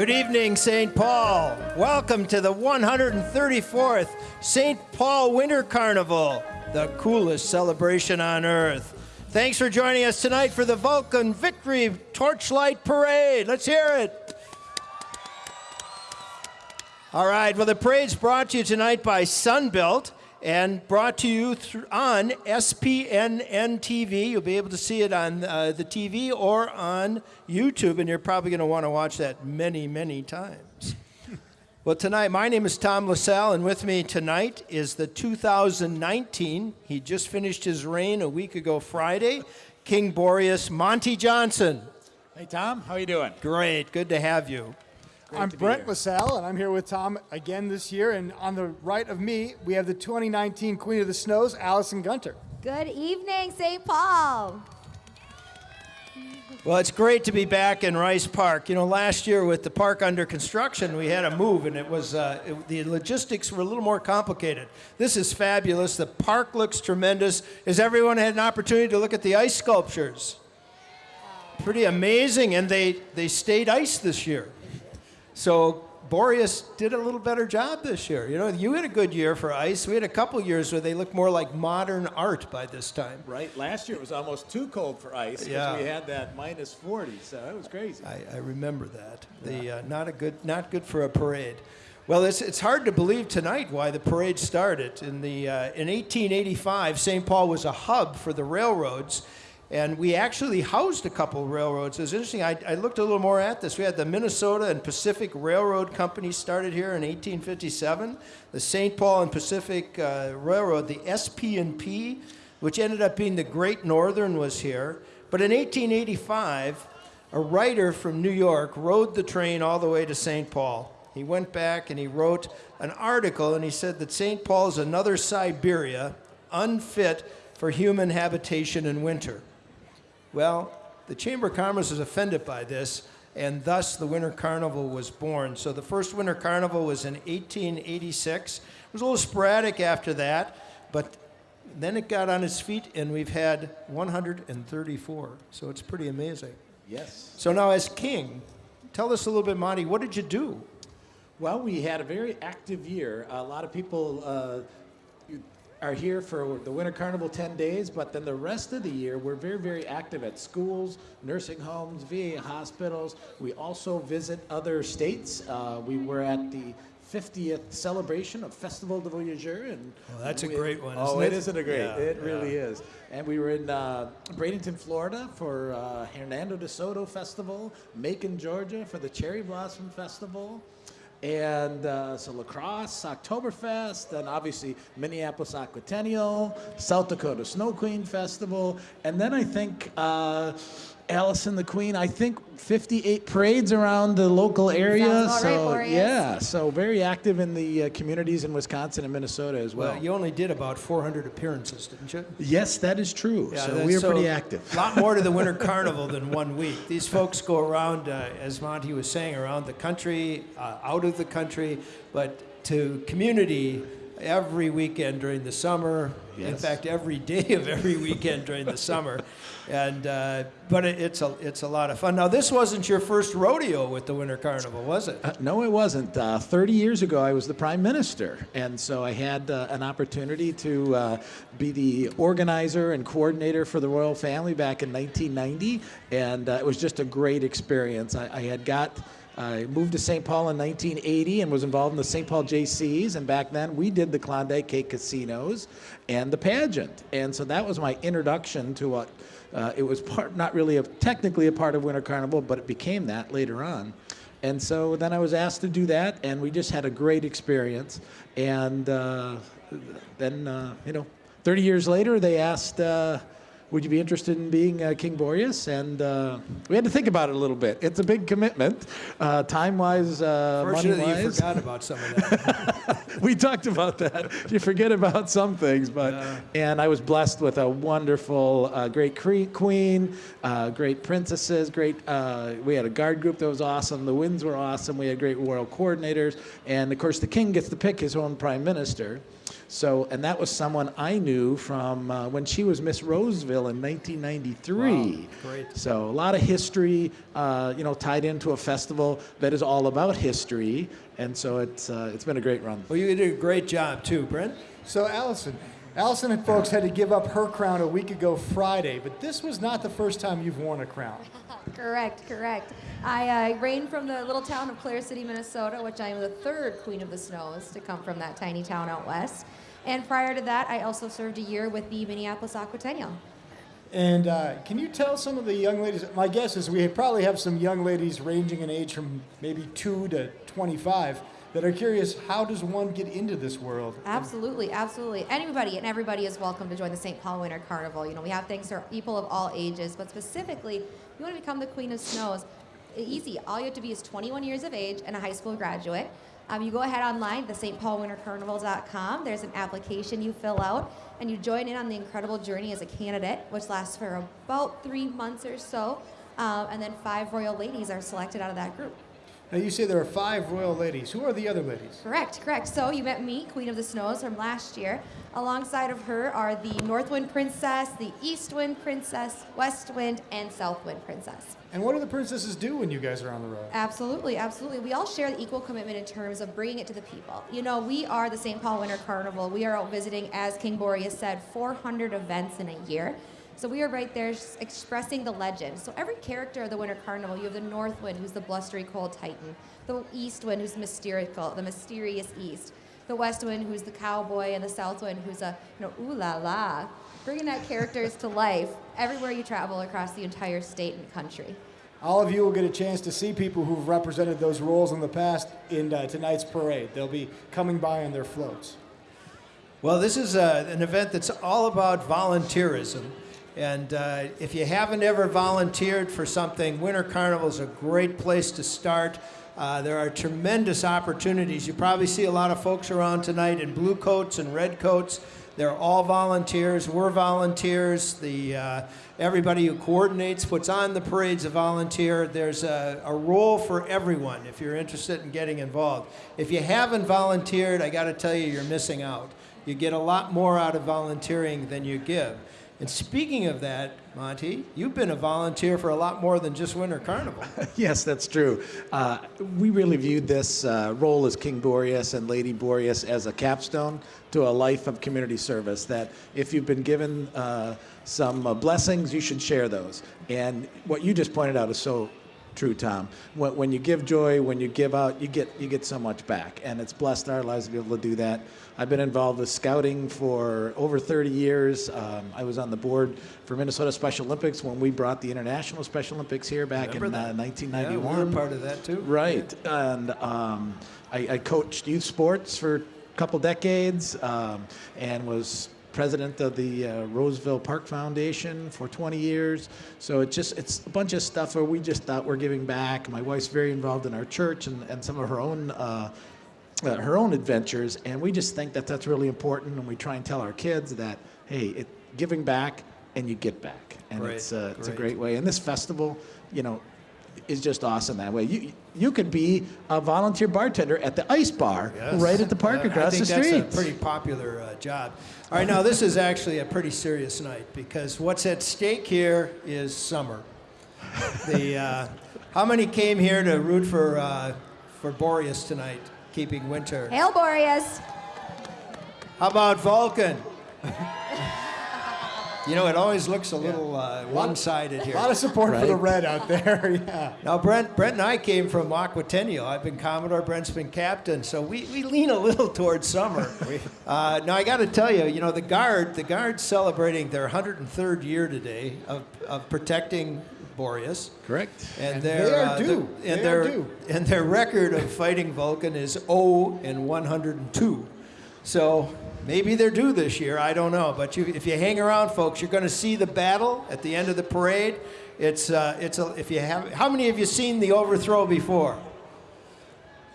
Good evening, St. Paul. Welcome to the 134th St. Paul Winter Carnival, the coolest celebration on earth. Thanks for joining us tonight for the Vulcan Victory Torchlight Parade. Let's hear it. All right, well, the parade's brought to you tonight by Sunbelt and brought to you on SPNN TV. You'll be able to see it on uh, the TV or on YouTube, and you're probably going to want to watch that many, many times. Well, tonight, my name is Tom LaSalle, and with me tonight is the 2019, he just finished his reign a week ago Friday, King Boreas Monty Johnson. Hey, Tom, how are you doing? Great, good to have you. Great I'm Brent here. LaSalle, and I'm here with Tom again this year. And on the right of me, we have the 2019 Queen of the Snows, Allison Gunter. Good evening, St. Paul. Well, it's great to be back in Rice Park. You know, last year with the park under construction, we had a move, and it was uh, it, the logistics were a little more complicated. This is fabulous. The park looks tremendous. Has everyone had an opportunity to look at the ice sculptures? Pretty amazing, and they they stayed ice this year. So Boreas did a little better job this year. You know, you had a good year for ice. We had a couple years where they looked more like modern art by this time. Right, last year it was almost too cold for ice because Yeah. we had that minus 40, so it was crazy. I, I remember that. The uh, not a good not good for a parade. Well, it's, it's hard to believe tonight why the parade started. In, the, uh, in 1885, St. Paul was a hub for the railroads, and we actually housed a couple railroads. It was interesting. I, I looked a little more at this. We had the Minnesota and Pacific Railroad Company started here in 1857. The St. Paul and Pacific uh, Railroad, the SP&P, which ended up being the Great Northern, was here. But in 1885, a writer from New York rode the train all the way to St. Paul. He went back and he wrote an article and he said that St. Paul is another Siberia, unfit for human habitation in winter. Well, the Chamber of Commerce is offended by this, and thus the Winter Carnival was born. So the first Winter Carnival was in 1886. It was a little sporadic after that, but then it got on its feet, and we've had 134. So it's pretty amazing. Yes. So now, as king, tell us a little bit, Monty, what did you do? Well, we had a very active year. A lot of people uh, are here for the Winter Carnival 10 days, but then the rest of the year, we're very, very active at schools, nursing homes, VA hospitals. We also visit other states. Uh, we were at the 50th celebration of Festival du Voyageur. And Oh, that's a great one. isn't it it? isn't a great? Yeah, it yeah. really is. And we were in uh, Bradenton, Florida for uh, Hernando de Soto Festival, Macon, Georgia for the Cherry Blossom Festival. And uh, so La Crosse, Oktoberfest, and obviously Minneapolis Aquatennial, South Dakota Snow Queen Festival, and then I think uh, Allison the Queen. I think 58 parades around the local area. Sounds about right, so yeah, so very active in the uh, communities in Wisconsin and Minnesota as well. Well, you only did about 400 appearances, didn't you? Yes, that is true. so we are pretty active. A lot more to the Winter Carnival than one week. These folks go around, uh, as Monty was saying, around the country, uh, out of the country, but to community every weekend during the summer. In fact, every day of every weekend during the summer. And uh, but it, it's a it's a lot of fun. Now, this wasn't your first rodeo with the Winter Carnival, was it? Uh, no, it wasn't. Uh, 30 years ago, I was the prime minister, and so I had uh, an opportunity to uh, be the organizer and coordinator for the royal family back in 1990, and uh, it was just a great experience. I, I had got. I moved to St. Paul in 1980 and was involved in the St. Paul JCs. And back then, we did the Klondike Kate casinos and the pageant. And so that was my introduction to what uh, it was part, not really a, technically a part of Winter Carnival, but it became that later on. And so then I was asked to do that, and we just had a great experience. And uh, then, uh, you know, 30 years later, they asked uh, would you be interested in being uh, King Boreas? And uh, we had to think about it a little bit. It's a big commitment, uh, time-wise, uh, Fortunately, you money-wise. forgot about some of that. we talked about that. You forget about some things, but and I was blessed with a wonderful, uh, great queen, uh, great princesses, great. Uh, we had a guard group that was awesome. The winds were awesome. We had great royal coordinators, and of course, the king gets to pick his own prime minister. So, and that was someone I knew from uh, when she was Miss Roseville in 1993. Wow, great. So a lot of history, uh, you know, tied into a festival that is all about history, and so it's uh, it's been a great run. well, you did a great job too, Brent. So, Allison, Allison and folks had to give up her crown a week ago Friday, but this was not the first time you've worn a crown. Correct, correct. I uh, reign from the little town of Clara City, Minnesota, which I am the third Queen of the Snows to come from that tiny town out west. And prior to that, I also served a year with the Minneapolis Aquatennial. And uh, can you tell some of the young ladies? My guess is we probably have some young ladies ranging in age from maybe two to 25 that are curious how does one get into this world? Absolutely, absolutely. Anybody and everybody is welcome to join the St. Paul Winter Carnival. You know, we have things for people of all ages, but specifically, if you want to become the Queen of Snows, easy. All you have to be is 21 years of age and a high school graduate. Um, you go ahead online, the stpaulwintercarnival.com. There's an application you fill out, and you join in on the incredible journey as a candidate, which lasts for about three months or so. Um, and then five royal ladies are selected out of that group. Now you say there are five royal ladies. Who are the other ladies? Correct, correct. So you met me, Queen of the Snows, from last year. Alongside of her are the North Wind Princess, the East Wind Princess, West Wind, and South Wind Princess. And what do the princesses do when you guys are on the road? Absolutely, absolutely. We all share the equal commitment in terms of bringing it to the people. You know, we are the St. Paul Winter Carnival. We are out visiting, as King Boreas said, 400 events in a year. So we are right there expressing the legend. So every character of the Winter Carnival, you have the North Wind, who's the blustery cold titan, the East Wind, who's mysterical, the mysterious East, the West Wind, who's the cowboy, and the South Wind, who's a you know ooh la la, bringing that characters to life everywhere you travel across the entire state and country. All of you will get a chance to see people who've represented those roles in the past in uh, tonight's parade. They'll be coming by on their floats. Well, this is uh, an event that's all about volunteerism. And uh, if you haven't ever volunteered for something, Winter Carnival is a great place to start. Uh, there are tremendous opportunities. You probably see a lot of folks around tonight in blue coats and red coats. They're all volunteers. We're volunteers. The uh, everybody who coordinates, puts on the parade's a volunteer. There's a, a role for everyone if you're interested in getting involved. If you haven't volunteered, I got to tell you, you're missing out. You get a lot more out of volunteering than you give. And speaking of that, Monty, you've been a volunteer for a lot more than just Winter Carnival. Yes, that's true. Uh, we really viewed this uh, role as King Boreas and Lady Boreas as a capstone to a life of community service. That if you've been given uh, some uh, blessings, you should share those. And what you just pointed out is so true, Tom. When, when you give joy, when you give out, you get you get so much back, and it's blessed our lives to be able to do that. I've been involved with scouting for over 30 years. Um, I was on the board for Minnesota Special Olympics when we brought the International Special Olympics here back Remember in uh, 1991. Yeah, we were part of that too. Right, and um, I, I coached youth sports for a couple decades, um, and was president of the uh, Roseville Park Foundation for 20 years. So it's just it's a bunch of stuff where we just thought we're giving back. My wife's very involved in our church and, and some of her own. Uh, uh, her own adventures, and we just think that that's really important. And we try and tell our kids that, hey, it, giving back and you get back, and Great, it's uh, it's a great. way. And this festival, you know, is just awesome that way. You you could be a volunteer bartender at the ice bar Yes. right at the park Uh, across I think the that's a pretty popular uh, job. All right, now this is actually a pretty serious night because what's at stake here is summer. The uh, how many came here to root for uh, for Boreas tonight, keeping winter? Hail Boreas! How about Vulcan? You know, it always looks a little uh, one-sided here. A lot of support for the red out there. yeah. Now, Brent, Brent and I came from Aquatennial. I've been Commodore, Brent's been captain, so we, we lean a little towards summer. uh, now, I got to tell you, you know, the Guard, the Guard's celebrating their 103rd year today of, of protecting Boreas. Correct. And, And their, they are uh, due. the- and They are due. And their record of fighting Vulcan is 0 and 102. So Maybe they're due this year. I don't know. But you, if you hang around, folks, you're going to see the battle at the end of the parade. It's, uh, it's a, if you have, how many of you seen the overthrow before?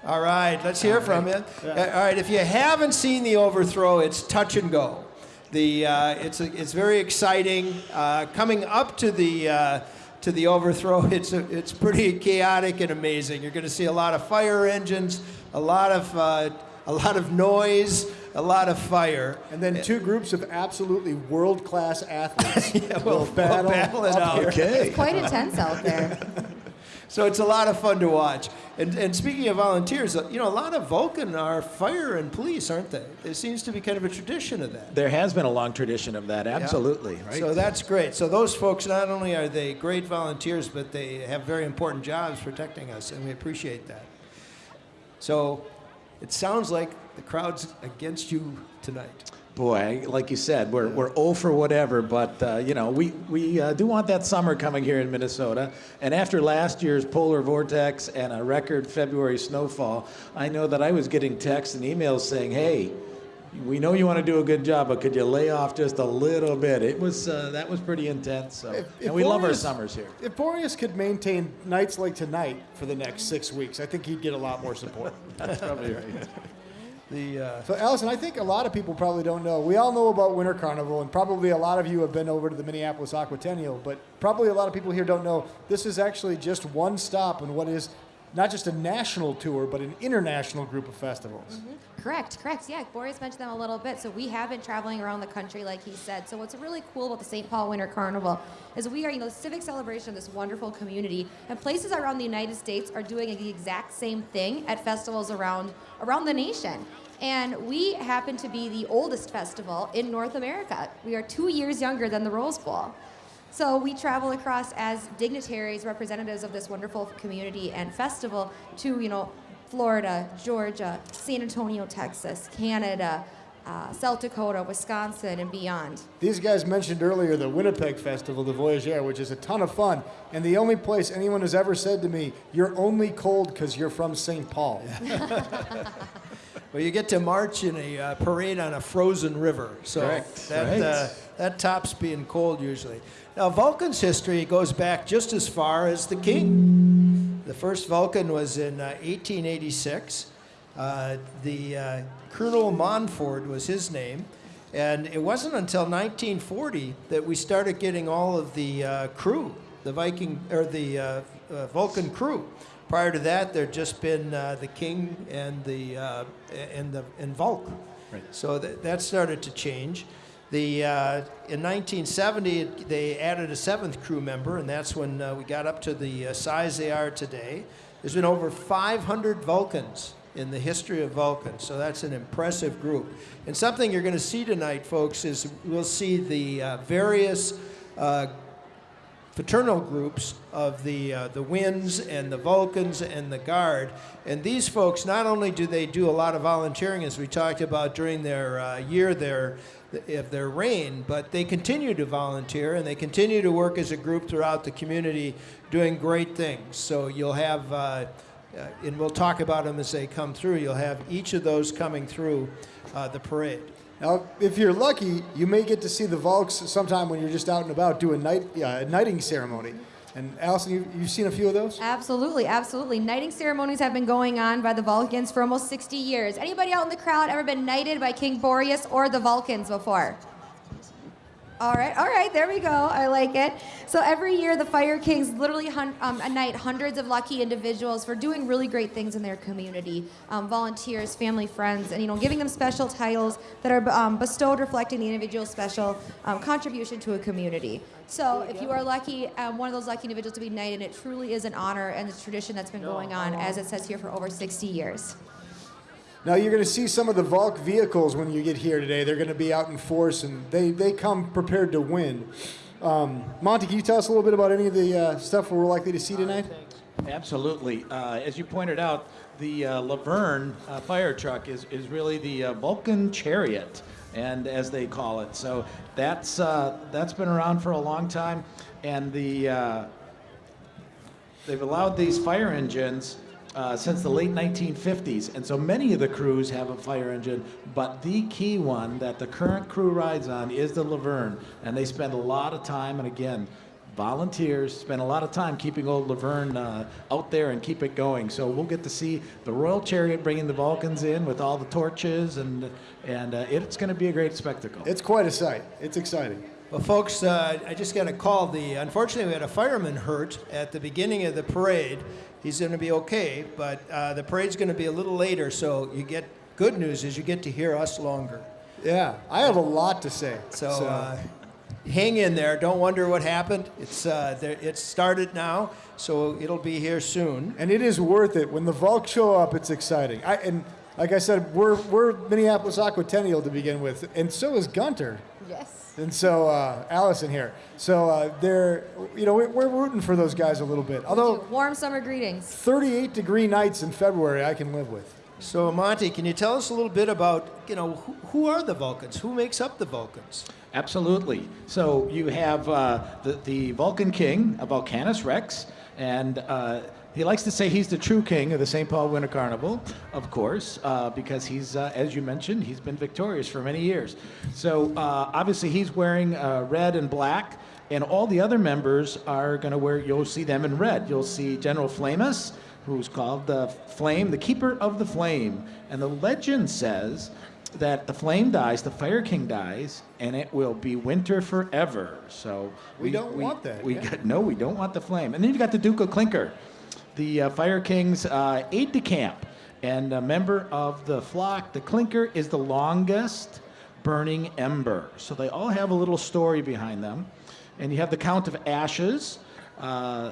All right, let's hear from you. Uh, All right, if you haven't seen the overthrow, it's touch and go. The, uh, it's, a, it's very exciting. Uh, coming up to the, uh, to the overthrow, it's, a, it's pretty chaotic and amazing. You're going to see a lot of fire engines, a lot of, uh, a lot of noise, a lot of fire. And then two groups of absolutely world-class athletes Yeah, we'll- will battle, we'll battle it out. here. Okay. Quite intense out there. So it's a lot of fun to watch. And, and speaking of volunteers, uh, you know, a lot of Vulcan are fire and police, aren't they? There seems to be kind of a tradition of that. There has been a long tradition of that, absolutely. Right? So that's great. So those folks, not only are they great volunteers, but they have very important jobs protecting us, and we appreciate that. So it sounds like the crowd's against you tonight. Boy, like you said, we're, we're 0 for whatever, but uh, you know, we, we uh, do want that summer coming here in Minnesota. And after last year's polar vortex and a record February snowfall, I know that I was getting texts and emails saying, hey, we know you want to do a good job, but could you lay off just a little bit? It was uh, that was pretty intense. So, If- if and we love our summers here. If Boreas could maintain nights like tonight for the next six weeks, I think he'd get a lot more support. That's probably right. The, uh, So, Allison, I think a lot of people probably don't know. We all know about Winter Carnival, and probably a lot of you have been over to the Minneapolis Aquatennial, but probably a lot of people here don't know this is actually just one stop in what is not just a national tour, but an international group of festivals. Mm-hmm. Correct, correct. Yeah, Boreas mentioned them a little bit. So we have been traveling around the country, like he said. So what's really cool about the St. Paul Winter Carnival is we are, you know, civic celebration of this wonderful community, and places around the United States are doing the exact same thing at festivals around around the nation. And we happen to be the oldest festival in North America. We are two years younger than the Rose Bowl. So we travel across as dignitaries, representatives of this wonderful community and festival to, you know, Florida, Georgia, San Antonio, Texas, Canada, uh, South Dakota, Wisconsin, and beyond. These guys mentioned earlier the Winnipeg Festival, the Voyageur, which is a ton of fun, and the only place anyone has ever said to me, "You're only cold because you're from St. Paul." well, you get to march in a uh, parade on a frozen river. So Correct. that, Right. uh, that tops being cold usually. Now, Vulcan's history goes back just as far as the king. The first Vulcan was in uh, 1886. Uh, the uh, Colonel Monford was his name. And it wasn't until 1940 that we started getting all of the uh, crew, the Viking or the uh, uh, Vulcan crew. Prior to that, there'd just been uh, the king and the uh, and the and Vulc. Right. So that, that started to change. The uh, in 1970 it- they added a seventh crew member, and that's when uh, we got up to the uh, size they are today. There's been over 500 Vulcans in the history of Vulcan, so that's an impressive group. And something you're going to see tonight, folks, is we'll see the uh, various fraternal groups of the uh, the Winds and the Vulcans and the Guard. And these folks, not only do they do a lot of volunteering, as we talked about during their uh, year there of their reign, but they continue to volunteer and they continue to work as a group throughout the community, doing great things. So you'll have. Uh, uh, and we'll talk about them as they come through. You'll have each of those coming through uh, the parade. Now, if you're lucky, you may get to see the Volks sometime when you're just out and about do a night uh, knighting ceremony. And Allison, you, you've seen a few of those. Absolutely, absolutely. Knighting ceremonies have been going on by the Vulcans for almost 60 years. Anybody out in the crowd ever been knighted by King Boreas or the Vulcans before? All right, all right, there we go. I like it. So every year, the Fire Kings literally hun- um, knight hundreds of lucky individuals for doing really great things in their community, um, volunteers, family, friends, and you know, giving them special titles that are um, bestowed, reflecting the individual's special um, contribution to a community. So if you are lucky, um, one of those lucky individuals to be knighted, it truly is an honor and a tradition that's been going on, as it says here, for over 60 years. Now you're going to see some of the Volk vehicles when you get here today. They're going to be out in force, and they, they come prepared to win. Um, Monty, can you tell us a little bit about any of the uh, stuff we're likely to see tonight? Absolutely. Uh, as you pointed out, the uh, Laverne uh, fire truck is, is really the uh, Vulcan chariot, and as they call it. So that's uh, that's been around for a long time, and the uh, they've allowed these fire engines uh, since the late 1950s. And so many of the crews have a fire engine, but the key one that the current crew rides on is the Laverne. And they spend a lot of time, and again, volunteers spend a lot of time keeping old Laverne uh, out there and keep it going. So we'll get to see the Royal Chariot bringing the Vulcans in with all the torches, and, and uh, it's going to be a great spectacle. It's quite a sight. It's exciting. Well, folks, uh, I just got a call. The unfortunately, we had a fireman hurt at the beginning of the parade. He's going to be okay, but uh, the parade's going to be a little later. So you get good news is you get to hear us longer. Yeah, I have a lot to say. So, Uh, hang in there. Don't wonder what happened. It's uh, there, it's started now, so it'll be here soon. and it is worth it. When the Volk show up, it's exciting. I, and like I said, we're, we're Minneapolis Aquatennial to begin with, and so is Gunter. Yes. And so uh, Allison here. So uh, they're, you know, we're, we're rooting for those guys a little bit. Although Warm summer greetings. 38 degree nights in February, I can live with. So, Monty, can you tell us a little bit about you know who, who are the Vulcans? Who makes up the Vulcans? Absolutely. So you have uh, the, the Vulcan King, Vulcanus Rex, and uh, he likes to say he's the true king of the St. Paul Winter Carnival, of course, uh, because he's, uh, as you mentioned, he's been victorious for many years. So uh, obviously he's wearing uh, red and black, and all the other members are going to wear, you'll see them in red. You'll see General Flameous, who's called the Flame, the Keeper of the Flame. And the legend says that the flame dies, the Fire King dies, and it will be winter forever. So We don't want that, We yeah. got, no, we don't want the flame. And then you've got the Duke of Clinker, the uh, Fire King's uh, aide de camp, and a member of the flock. The Clinker is the longest burning ember. So they all have a little story behind them. And you have the Count of Ashes. Uh,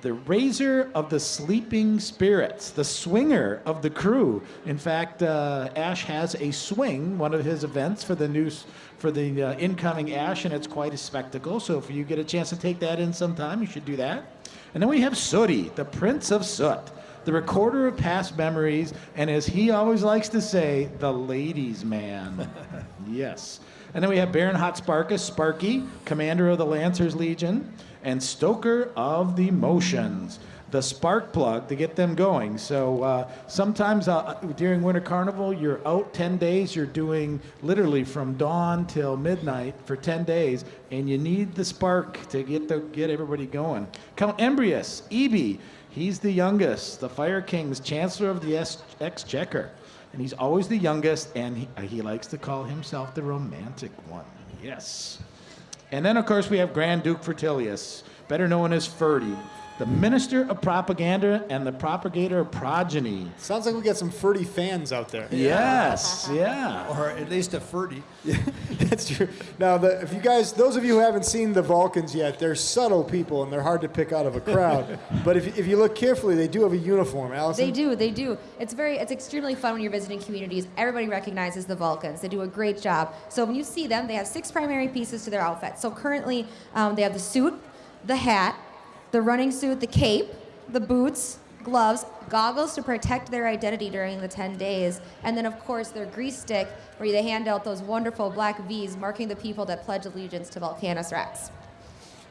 the raiser of the sleeping spirits, the swinger of the crew. In fact, uh, Ash has a swing, one of his events for the news for the uh, incoming Ash, and it's quite a spectacle. So if you get a chance to take that in sometime, you should do that. And then we have Sooty, the Prince of Soot, the recorder of past memories, and as he always likes to say, the ladies' man. yes. And then we have Baron Hotsparkus, Sparky, commander of the Lancers Legion, and Stoker of the Motions, the spark plug to get them going. So uh, sometimes uh, during Winter Carnival, you're out 10 days, you're doing literally from dawn till midnight for 10 days, and you need the spark to get, the, get everybody going. Count Embrious, Eby, he's the youngest, the Fire King's Chancellor of the Exchequer. And he's always the youngest, and he, uh, he likes to call himself the romantic one. Yes. And then, of course, we have Grand Duke Fertilious, better known as Ferdy, the minister of propaganda and the propagator of progeny. Sounds like we got some Ferdy fans out there. Yes, yeah. Or at least a Ferdy. That's true. Now, the, if you guys, those of you who haven't seen the Vulcans yet, they're subtle people and they're hard to pick out of a crowd. but if, if you look carefully, they do have a uniform. Allison? They do, they do. It's very, it's extremely fun when you're visiting communities. Everybody recognizes the Vulcans. They do a great job. So when you see them, they have six primary pieces to their outfit. So currently, um, they have the suit, the hat, the running suit, the cape, the boots, gloves, goggles to protect their identity during the 10 days, and then of course their grease stick, where they hand out those wonderful black V's marking the people that pledge allegiance to Vulcanus Rex.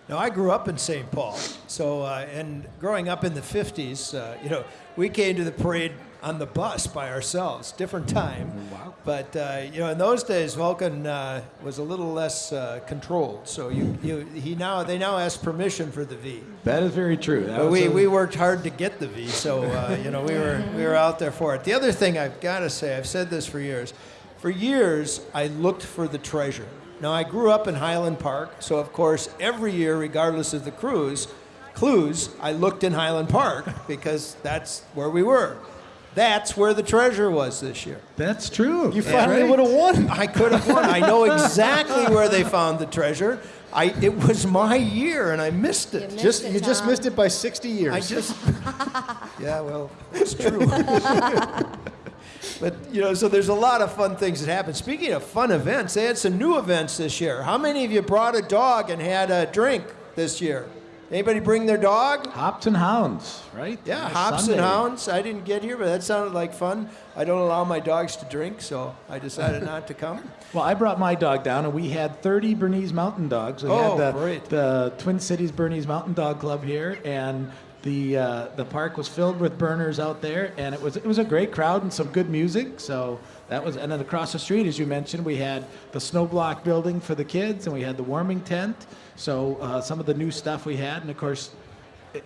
Now, I grew up in St. Paul, so uh, and growing up in the '50s, uh, you know, we came to the parade on the bus by ourselves, different time. Wow. But uh, you know, in those days, Vulcan uh, was a little less uh, controlled. So you, you, he now they now ask permission for the V. That is very true. That But we, a- we worked hard to get the V, so uh, you know we were we were out there for it. The other thing I've got to say, I've said this for years. For years, I looked for the treasure. Now I grew up in Highland Park, so of course every year, regardless of the cruise, clues, I looked in Highland Park because that's where we were. That's where the treasure was this year. That's true. You finally right. would have won. I could have won. I know exactly where they found the treasure. I, it was my year, and I missed it. You missed Just it, you just missed it by 60 years. I just. yeah, well, it's true. but, you know, so there's a lot of fun things that happen. Speaking of fun events, they had some new events this year. How many of you brought a dog and had a drink this year? Anybody bring their dog? Hops and hounds, right? Yeah, Nice hops Sunday. and hounds. I didn't get here, but that sounded like fun. I don't allow my dogs to drink, so I decided not to come. Well, I brought my dog down, and we had 30 Bernese Mountain Dogs. We Oh, had the, great. the Twin Cities Bernese Mountain Dog Club here, and the uh, the park was filled with Berners out there, and it was it was a great crowd and some good music. So that was, and then across the street, as you mentioned, we had the snow block building for the kids, and we had the warming tent. So uh, some of the new stuff we had, and of course,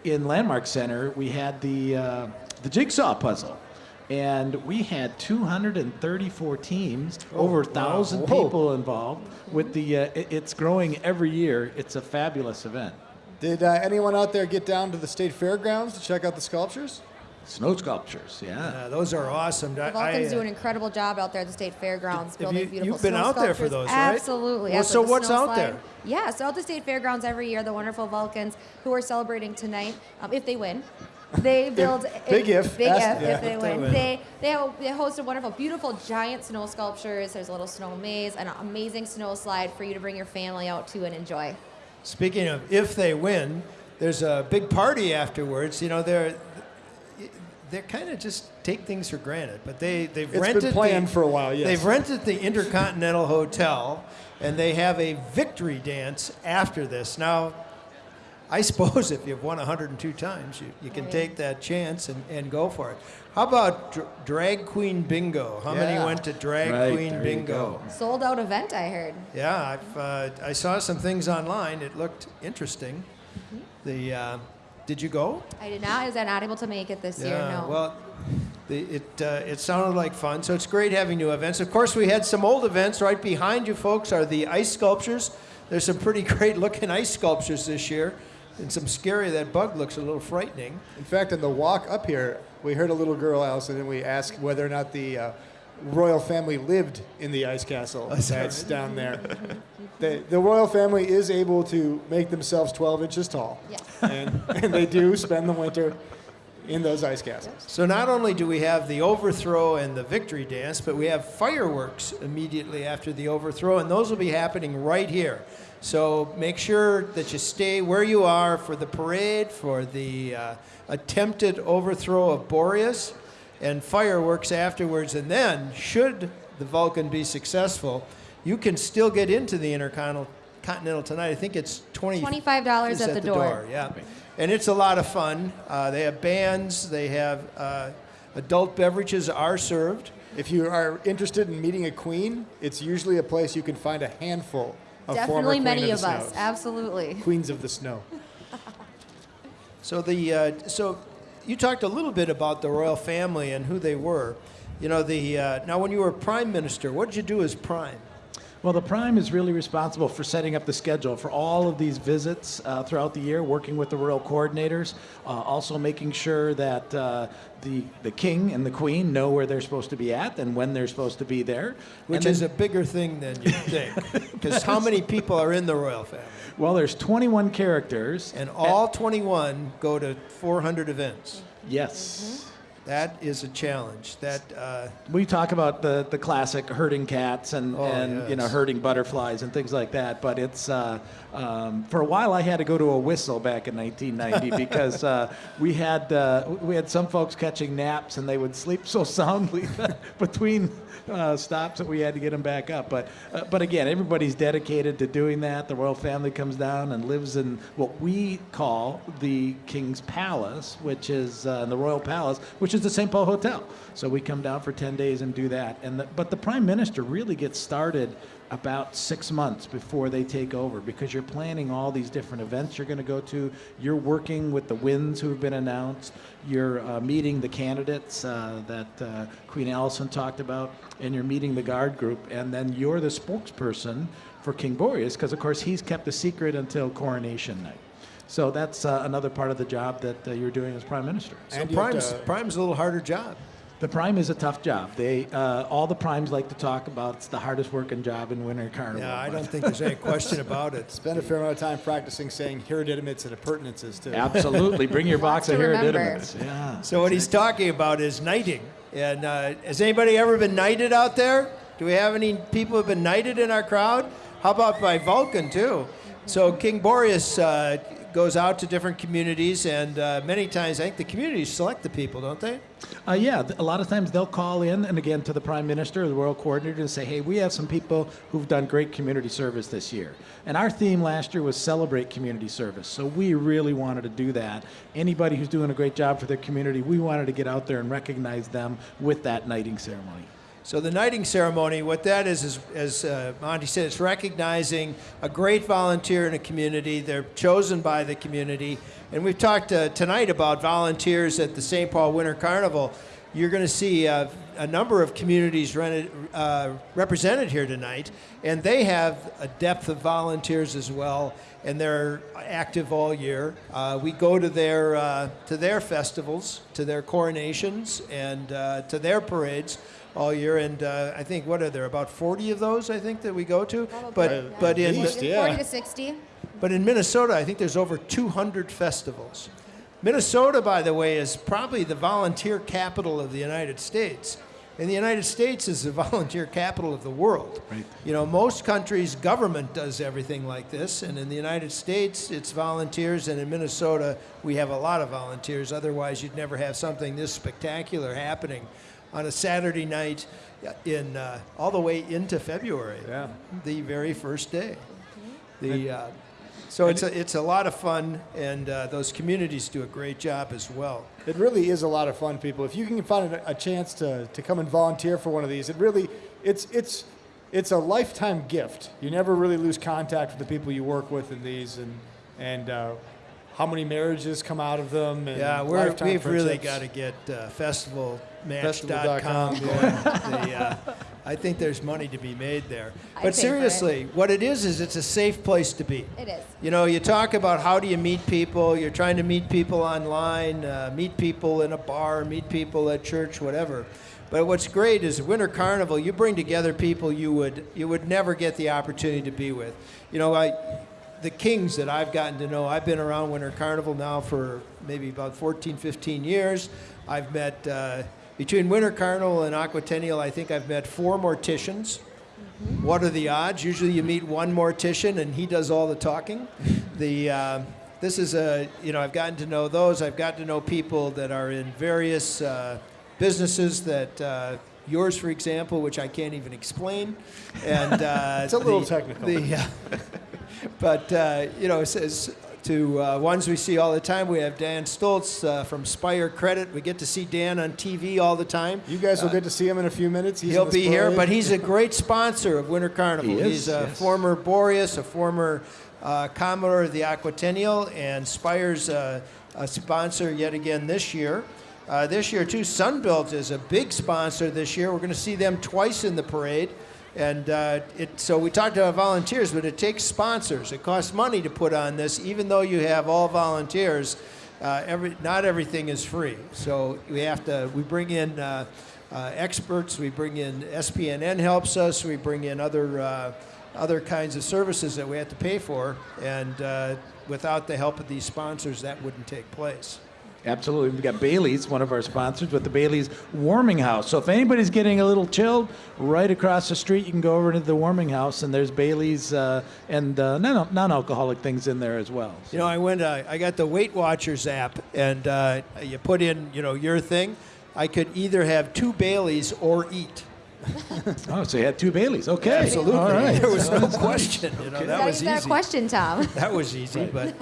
in Landmark Center, we had the uh, the jigsaw puzzle. And we had 234 teams, over a thousand Whoa. people involved. With the, uh, it- it's growing every year. It's a fabulous event. Did uh, anyone out there get down to the state fairgrounds to check out the sculptures? Snow sculptures, yeah. Uh, those are awesome. The Vulcans I, do uh, an incredible job out there at the state fairgrounds, Have building you- beautiful you've been snow out there for those, right? Absolutely. Well, so what's snow out slide. there? Yeah, so at the state fairgrounds every year, the wonderful Vulcans who are celebrating tonight, um, if they win, they build big if. big Ask- if, yeah. if they If they win. win. They they have, they host a wonderful, beautiful, giant snow sculptures. There's a little snow maze, an amazing snow slide for you to bring your family out to and enjoy. Speaking of if they win, there's a big party afterwards. You know, they're they're kind of just take things for granted, but they they've It's rented been planned the, for a while, yes. They've rented the Intercontinental Hotel, and they have a victory dance after this. Now, I suppose if you've won 102 times, you, you can oh, Right. take that chance and, and go for it. How about dr- drag queen bingo? How many went to drag Right, queen bingo? Sold out event, I heard. Yeah, I've, uh, I saw some things online. It looked interesting. The uh, did you go? I did not. Is I not able to make it this year? No. Well, the, it uh, it sounded like fun. So it's great having new events. Of course, we had some old events right behind you, folks. Are the ice sculptures? There's some pretty great looking ice sculptures this year, and some scary. That bug looks a little frightening. In fact, on the walk up here, we heard a little girl, Allison, and we asked whether or not the uh, royal family lived in the ice castle Is that that's down there. the, the royal family is able to make themselves 12 inches tall, yes. and, and they do spend the winter in those ice castles. So not only do we have the overthrow and the victory dance, but we have fireworks immediately after the overthrow, and those will be happening right here. So make sure that you stay where you are for the parade, for the uh, attempted overthrow of Boreas, and fireworks afterwards. And then, should the Vulcan be successful, you can still get into the Intercontinental tonight. I think it's 20 $25 is at the door. Yeah, and it's a lot of fun. Uh, they have bands. They have uh, adult beverages are served. If you are interested in meeting a queen, it's usually a place you can find a handful of former Definitely many of, of us. Absolutely. Queens of the snow. So the uh, so you talked a little bit about the royal family and who they were. You know the uh, now when you were prime minister, what did you do as prime? Well, the Prime is really responsible for setting up the schedule for all of these visits uh, throughout the year, working with the royal coordinators, uh, also making sure that uh, the the king and the queen know where they're supposed to be at and when they're supposed to be there. Which then- is a bigger thing than you think, because how many people are in the royal family? well, there's 21 characters, And all 21 go to 400 events. yes. That is a challenge. That uh, We talk about the, the classic herding cats and, Oh, and you know herding butterflies and things like that. But it's uh, um, for a while I had to go to a whistle back in 1990 because uh, we had uh, we had some folks catching naps and they would sleep so soundly between uh, stops that we had to get them back up. But uh, but again, everybody's dedicated to doing that. The royal family comes down and lives in what we call the King's Palace, which is uh, the Royal Palace, which is the St. Paul Hotel. So we come down for 10 days and do that. And the, but the prime minister really gets started about six months before they take over because you're planning all these different events you're going to go to. You're working with the wins who've been announced. You're uh, meeting the candidates uh, that uh, Queen Allison talked about, and you're meeting the guard group. And then you're the spokesperson for King Boreas because, of course, he's kept a secret until coronation night. So that's uh, another part of the job that uh, you're doing as prime minister. so And you have prime's, to- prime's a little harder job. The prime is a tough job. They uh, all the primes like to talk about it's the hardest working job in winter carnival. Yeah, I don't think there's any question about it. Spend a fair amount of time practicing saying hereditaments and appurtenances too. Absolutely, bring your box of to hereditaments. Yeah. So what he's talking about is knighting. And uh, has anybody ever been knighted out there? Do we have any people who've been knighted in our crowd? How about by Vulcan too? So King Boreas uh, goes out to different communities, and uh, many times I think the communities select the people, don't they? Uh, yeah, a lot of times they'll call in and again to the prime minister or the world coordinator and say, "Hey, we have some people who've done great community service this year." And our theme last year was celebrate community service. So we really wanted to do that. Anybody who's doing a great job for their community, we wanted to get out there and recognize them with that knighting ceremony. So the knighting ceremony, what that is, is as uh, Monty said, it's recognizing a great volunteer in a community. They're chosen by the community, and we've talked uh, tonight about volunteers at the St. Paul Winter Carnival. You're going to see uh, a number of communities uh, represented here tonight, and they have a depth of volunteers as well, and they're active all year. Uh, we go to their uh, to their festivals, to their coronations, and to their parades all year. And uh, I think what are there about 40 of those? I think that we go to. But but in least, 40 to 60. but in Minnesota, I think there's over 200 festivals. Minnesota, by the way, is probably the volunteer capital of the United States. And the United States is the volunteer capital of the world. Right. You know, most countries' government does everything like this, and in the United States, it's volunteers, and in Minnesota, we have a lot of volunteers. Otherwise, you'd never have something this spectacular happening on a Saturday night in uh, all the way into February, Yeah. the very first day. The uh, so it's a it's a lot of fun, and uh, those communities do a great job as well. It really is a lot of fun, people. If you can find a, chance to, to come and volunteer for one of these, it really it's it's it's a lifetime gift. You never really lose contact with the people you work with in these, and and uh, how many marriages come out of them. And Yeah, we're, we've really got to get uh, festivalmatch.com Festival.com, going. They, uh, I think there's money to be made there. I'd But pay for it. seriously, what it is is it's a safe place to be. It is. You know, you talk about how do you meet people. You're trying to meet people online, uh, meet people in a bar, meet people at church, whatever. But what's great is Winter Carnival. You bring together people you would you would never get the opportunity to be with. You know, I the kings that I've gotten to know. I've been around Winter Carnival now for maybe about 14, 15 years. I've met uh, between Winter Carnival and Aquatennial. I think I've met four morticians. What are the odds? Usually, you meet one mortician and he does all the talking. The uh, this is a you know I've gotten to know those. I've gotten to know people that are in various uh, businesses that. Uh, Yours, for example, which I can't even explain, and uh, It's a little the- technical. The, uh, but uh, you know, it says to uh, ones we see all the time. We have Dan Stoltz uh, from Spire Credit. We get to see Dan on TV all the time. You guys will get to see him in a few minutes. He's He'll in the be here, but he's a great sponsor of Winter Carnival. He is, he's a yes. former Boreas, a former uh, Commodore of the Aquatennial, and Spire's uh, a sponsor yet again this year. Uh, this year, too, Sunbelt is a big sponsor this year. We're going to see them twice in the parade. And uh, it, so we talked about volunteers, but it takes sponsors. It costs money to put on this, even though you have all volunteers. Uh, every, not everything is free. So we have to, we bring in uh, uh, experts, we bring in SPNN helps us, we bring in other, uh, other kinds of services that we have to pay for. And uh, without the help of these sponsors, that wouldn't take place. Absolutely. We've got Bailey's, one of our sponsors, with the Bailey's Warming House. So if anybody's getting a little chilled, right across the street, you can go over to the Warming House, and there's Bailey's uh, and uh, non- non-alcoholic things in there as well. You know, I went. Uh, I got the Weight Watchers app, and uh, you put in, you know, your thing. I could either have two Baileys or eat. Oh, so you had two Baileys. Okay. Absolutely, All right. there was no question. You know, that was use that easy. question, Tom. That was easy, but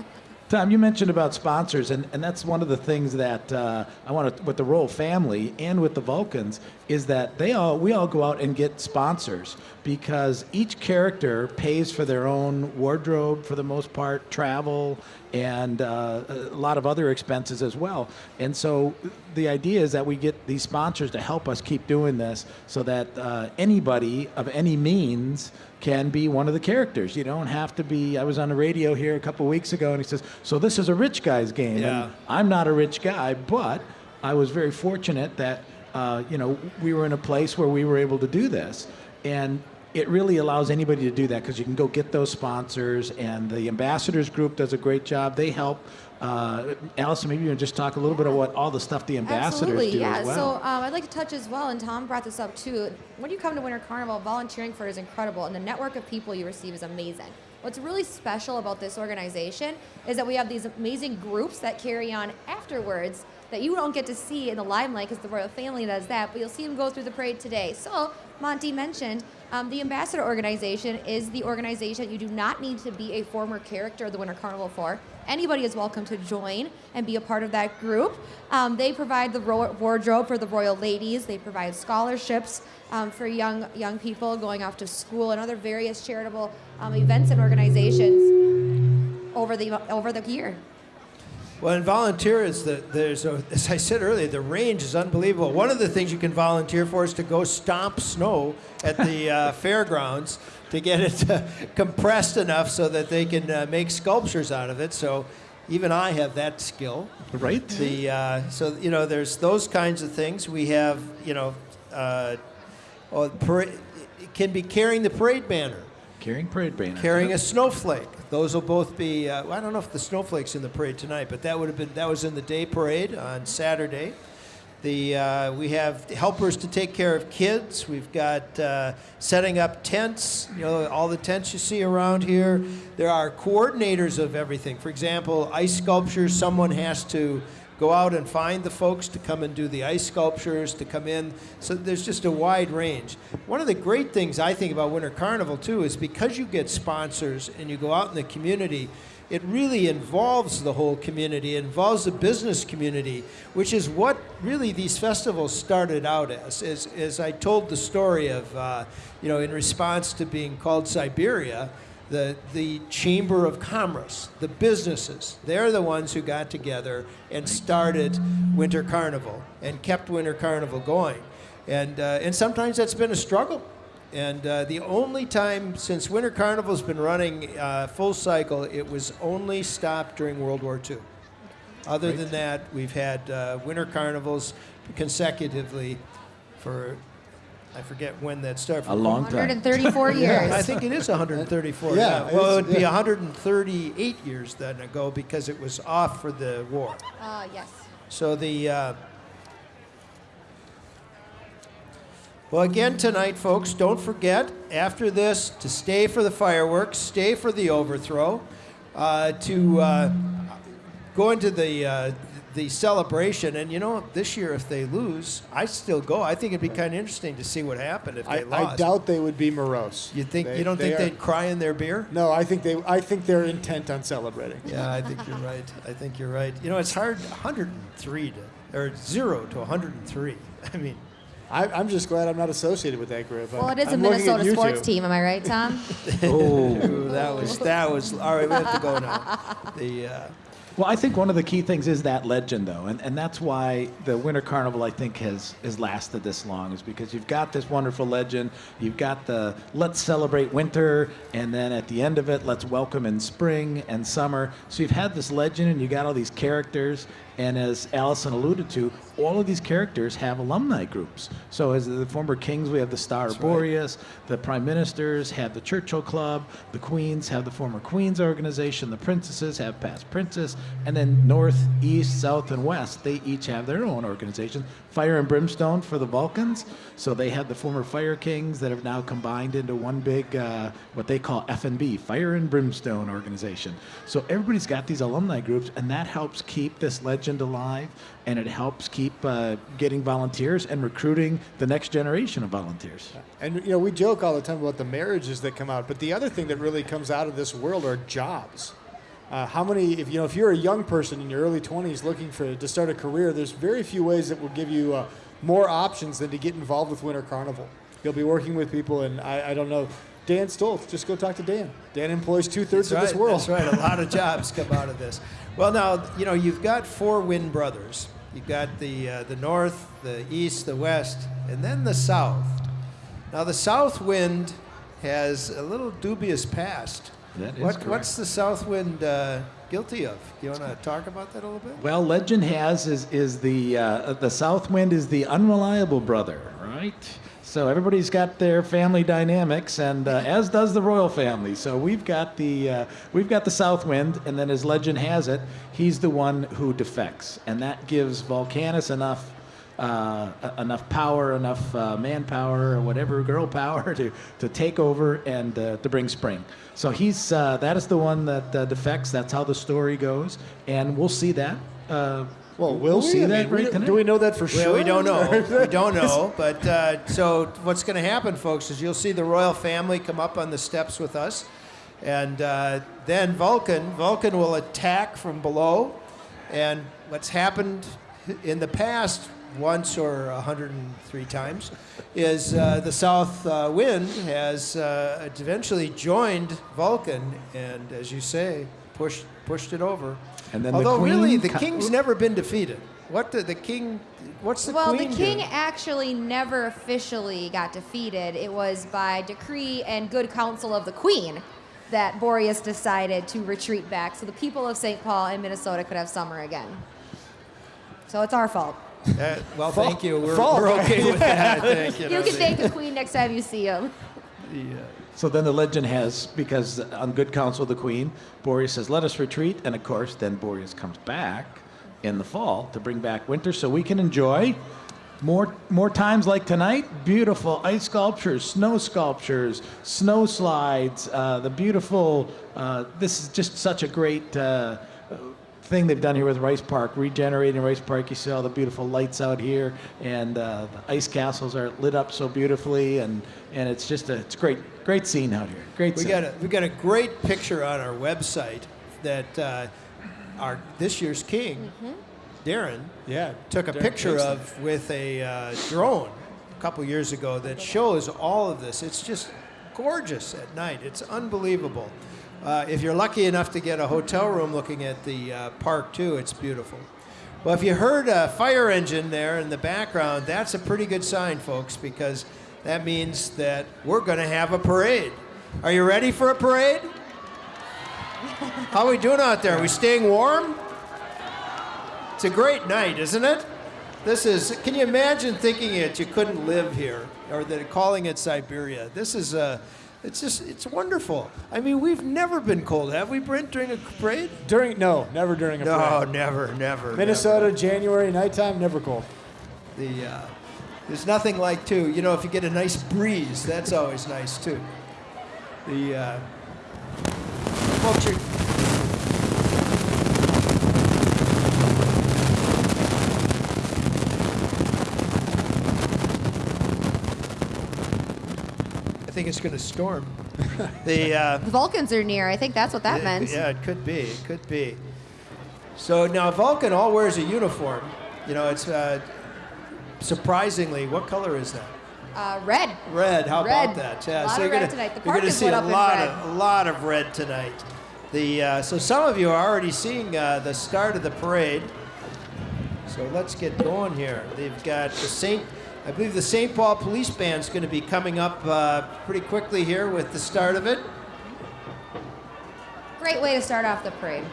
Tom, you mentioned about sponsors, and, and that's one of the things that uh, I want to, with the Royal family and with the Vulcans, is that they all we all go out and get sponsors because each character pays for their own wardrobe for the most part, travel, and uh, a lot of other expenses as well. And so the idea is that we get these sponsors to help us keep doing this, so that uh, anybody of any means can be one of the characters. You don't have to be. I was on the radio here a couple weeks ago, and he says, "So this is a rich guy's game." Yeah. And I'm not a rich guy, but I was very fortunate that uh, you know we were in a place where we were able to do this, and it really allows anybody to do that because you can go get those sponsors, and the ambassadors group does a great job. They help. Uh, Allison, maybe you can just talk a little bit about all the stuff the ambassadors Absolutely, do yeah. as well. So um, I'd like to touch as well, and Tom brought this up too. When you come to Winter Carnival, volunteering for it is incredible, and the network of people you receive is amazing. What's really special about this organization is that we have these amazing groups that carry on afterwards that you don't get to see in the limelight because the royal family does that, but you'll see them go through the parade today. So, Monty mentioned um, the Ambassador Organization is the organization you do not need to be a former character of the Winter Carnival for. Anybody is welcome to join and be a part of that group. Um, they provide the ro- wardrobe for the royal ladies. They provide scholarships um, for young young people going off to school and other various charitable um, events and organizations over the over the year. Well, and volunteer is the there's a, as I said earlier, the range is unbelievable. One of the things you can volunteer for is to go stomp snow at the uh, fairgrounds to get it uh, compressed enough so that they can uh, make sculptures out of it. So even I have that skill. Right? The uh, so you know there's those kinds of things. We have you know, uh, oh, parade, can be carrying the parade banner, Carrying parade banner. carrying a snowflake. Those will both be. Uh, I don't know if the snowflakes in the parade tonight, but that would have been that was in the day parade on Saturday. The uh, we have helpers to take care of kids. We've got uh, setting up tents. You know all the tents you see around here. There are coordinators of everything. For example, ice sculptures. Someone has to go out and find the folks to come and do the ice sculptures to come in. So there's just a wide range. One of the great things i think about winter carnival too is because you get sponsors and you go out in the community it really involves the whole community it involves the business community which is what really these festivals started out as as, as i told the story of uh, you know in response to being called siberia the, the Chamber of Commerce, the businesses, they're the ones who got together and started Winter Carnival and kept Winter Carnival going. And, uh, and sometimes that's been a struggle. And uh, the only time since Winter Carnival's been running uh, full cycle, it was only stopped during World War II. Other than that, we've had uh, Winter Carnivals consecutively for, I forget when that started. A long time. 134 years. I think it is 134. Yeah, Yeah. Well, it it's- would be 138 years then ago because it was off for the war. Uh, yes. So the. Uh, well, again tonight, folks, don't forget after this to stay for the fireworks, stay for the overthrow, uh, to uh, go into the uh, the celebration. And you know, this year if they lose, I still go. I think it'd be kind of interesting to see what happened if they I, lost. I doubt they would be morose. You think They- you don't they think are- they'd cry in their beer? No, I think they. I think they're intent on celebrating. Yeah, I think you're right. I think you're right. You know, it's hard 103 to or 0 to 103. I mean, I, I'm just glad I'm not associated with that group. Well, it is a I'm looking at Minnesota sports team, am I right, Tom? Oh. that was that was all right. We have to go now. The uh, Well, I think one of the key things is that legend, though, and, and that's why the Winter Carnival, I think, has has lasted this long, is because you've got this wonderful legend, you've got the let's celebrate winter, and then at the end of it, let's welcome in spring and summer. So you've had this legend, and you got all these characters, and as Allison alluded to, all of these characters have alumni groups. So as the former kings, we have the Star Boreas, the prime ministers have the Churchill Club, the queens have the former Queens organization, the princesses have past princess, and then north, east, south, and west, they each have their own organization. Fire and Brimstone for the Vulcans, so they have the former Fire Kings that have now combined into one big, uh, what they call F&B, Fire and Brimstone organization. So everybody's got these alumni groups, and that helps keep this legend alive, and it helps keep uh, getting volunteers and recruiting the next generation of volunteers. And you know, we joke all the time about the marriages that come out, but the other thing that really comes out of this world are jobs. Uh, how many, if you know, if you're a young person in your early 20s looking for to start a career, there's very few ways that will give you uh, more options than to get involved with Winter Carnival. You'll be working with people, and I, I don't know. Dan Stoltz, just go talk to Dan. Dan employs two thirds of this world. That's right. A lot of jobs come out of this. Well, now you know you've got four Wind brothers. You've got the uh, the north, the east, the west, and then the south. Now the south wind has a little dubious past. That is what, correct. What's the south wind uh, guilty of? Do you want to talk about that a little bit? Well, legend has is is the uh, the South Wind is the unreliable brother, right? So everybody's got their family dynamics, and uh, as does the royal family. So we've got the uh, we've got the South Wind, and then as legend has it, he's the one who defects, and that gives Vulcanus enough uh, enough power, enough uh, manpower, or whatever, girl power to, to take over and uh, to bring spring. So he's uh, that is the one that defects. That's how the story goes, and we'll see that. Well, we'll see that mean, right don't- tonight. Do we know that for Well, sure? we don't know. we don't know. But uh, so what's going to happen, folks, is you'll see the royal family come up on the steps with us, and uh, then Vulcan, Vulcan will attack from below, and what's happened in the past once or 103 times is uh, the south uh, wind has uh, eventually joined Vulcan, and as you say, pushed pushed it over. And then the although really queen the co- king's never been defeated. What the, the king? What's the well, queen the king do? actually never officially got defeated. It was by decree and good counsel of the queen that Boreas decided to retreat back so the people of St. Paul and Minnesota could have summer again. So it's our fault. Uh, well, thank you. We're, Fault. we're okay with that. I think, You know, can thank the queen next time you see him. the, uh, So then the legend has, because on good counsel of the queen, Boreas says, let us retreat. And of course, then Boreas comes back in the fall to bring back winter so we can enjoy more, more times like tonight. Beautiful ice sculptures, snow sculptures, snow slides, uh, the beautiful, uh, this is just such a great uh, thing they've done here with Rice Park, regenerating Rice Park. You see all the beautiful lights out here, and uh, the ice castles are lit up so beautifully, and, and it's just a it's great great scene out here. Great we scene. got a we got a great picture on our website that uh, our this year's king, Darren, Yeah. took a Darren picture Kingston. of with a uh, drone a couple years ago that shows all of this. It's just gorgeous at night. It's unbelievable. Uh, if you're lucky enough to get a hotel room looking at the uh, park too, it's beautiful. Well, if you heard a fire engine there in the background, that's a pretty good sign, folks, because that means that we're going to have a parade. Are you ready for a parade? How are we doing out there? Are we staying warm? It's a great night, isn't it? This is. Can you imagine thinking it? You couldn't live here, or that calling it Siberia. This is Uh, it's just. It's wonderful. I mean, we've never been cold, have we, Brent? During a parade? During no, never during a No, parade. never, never. Minnesota, January, nighttime, never cold. The. Uh, there's nothing like too. You know, if you get a nice breeze, that's always nice too. The. Uh, folks are. I think it's going to storm. the uh, The Vulcans are near. I think that's what that yeah, meant. Yeah, it could be. It could be. So now Vulcan all wears a uniform. You know, it's uh, surprisingly, what color is that? Uh, red. Red. How Red. about that? Yeah. A lot so of you're red gonna, tonight. The you're gonna is see a lot of a lot of red tonight. The uh, so some of you are already seeing uh, the start of the parade. So let's get going here. They've got the Saint. I believe the St. Paul Police Band's going to be coming up uh, pretty quickly here with the start of it. Great way to start off the parade.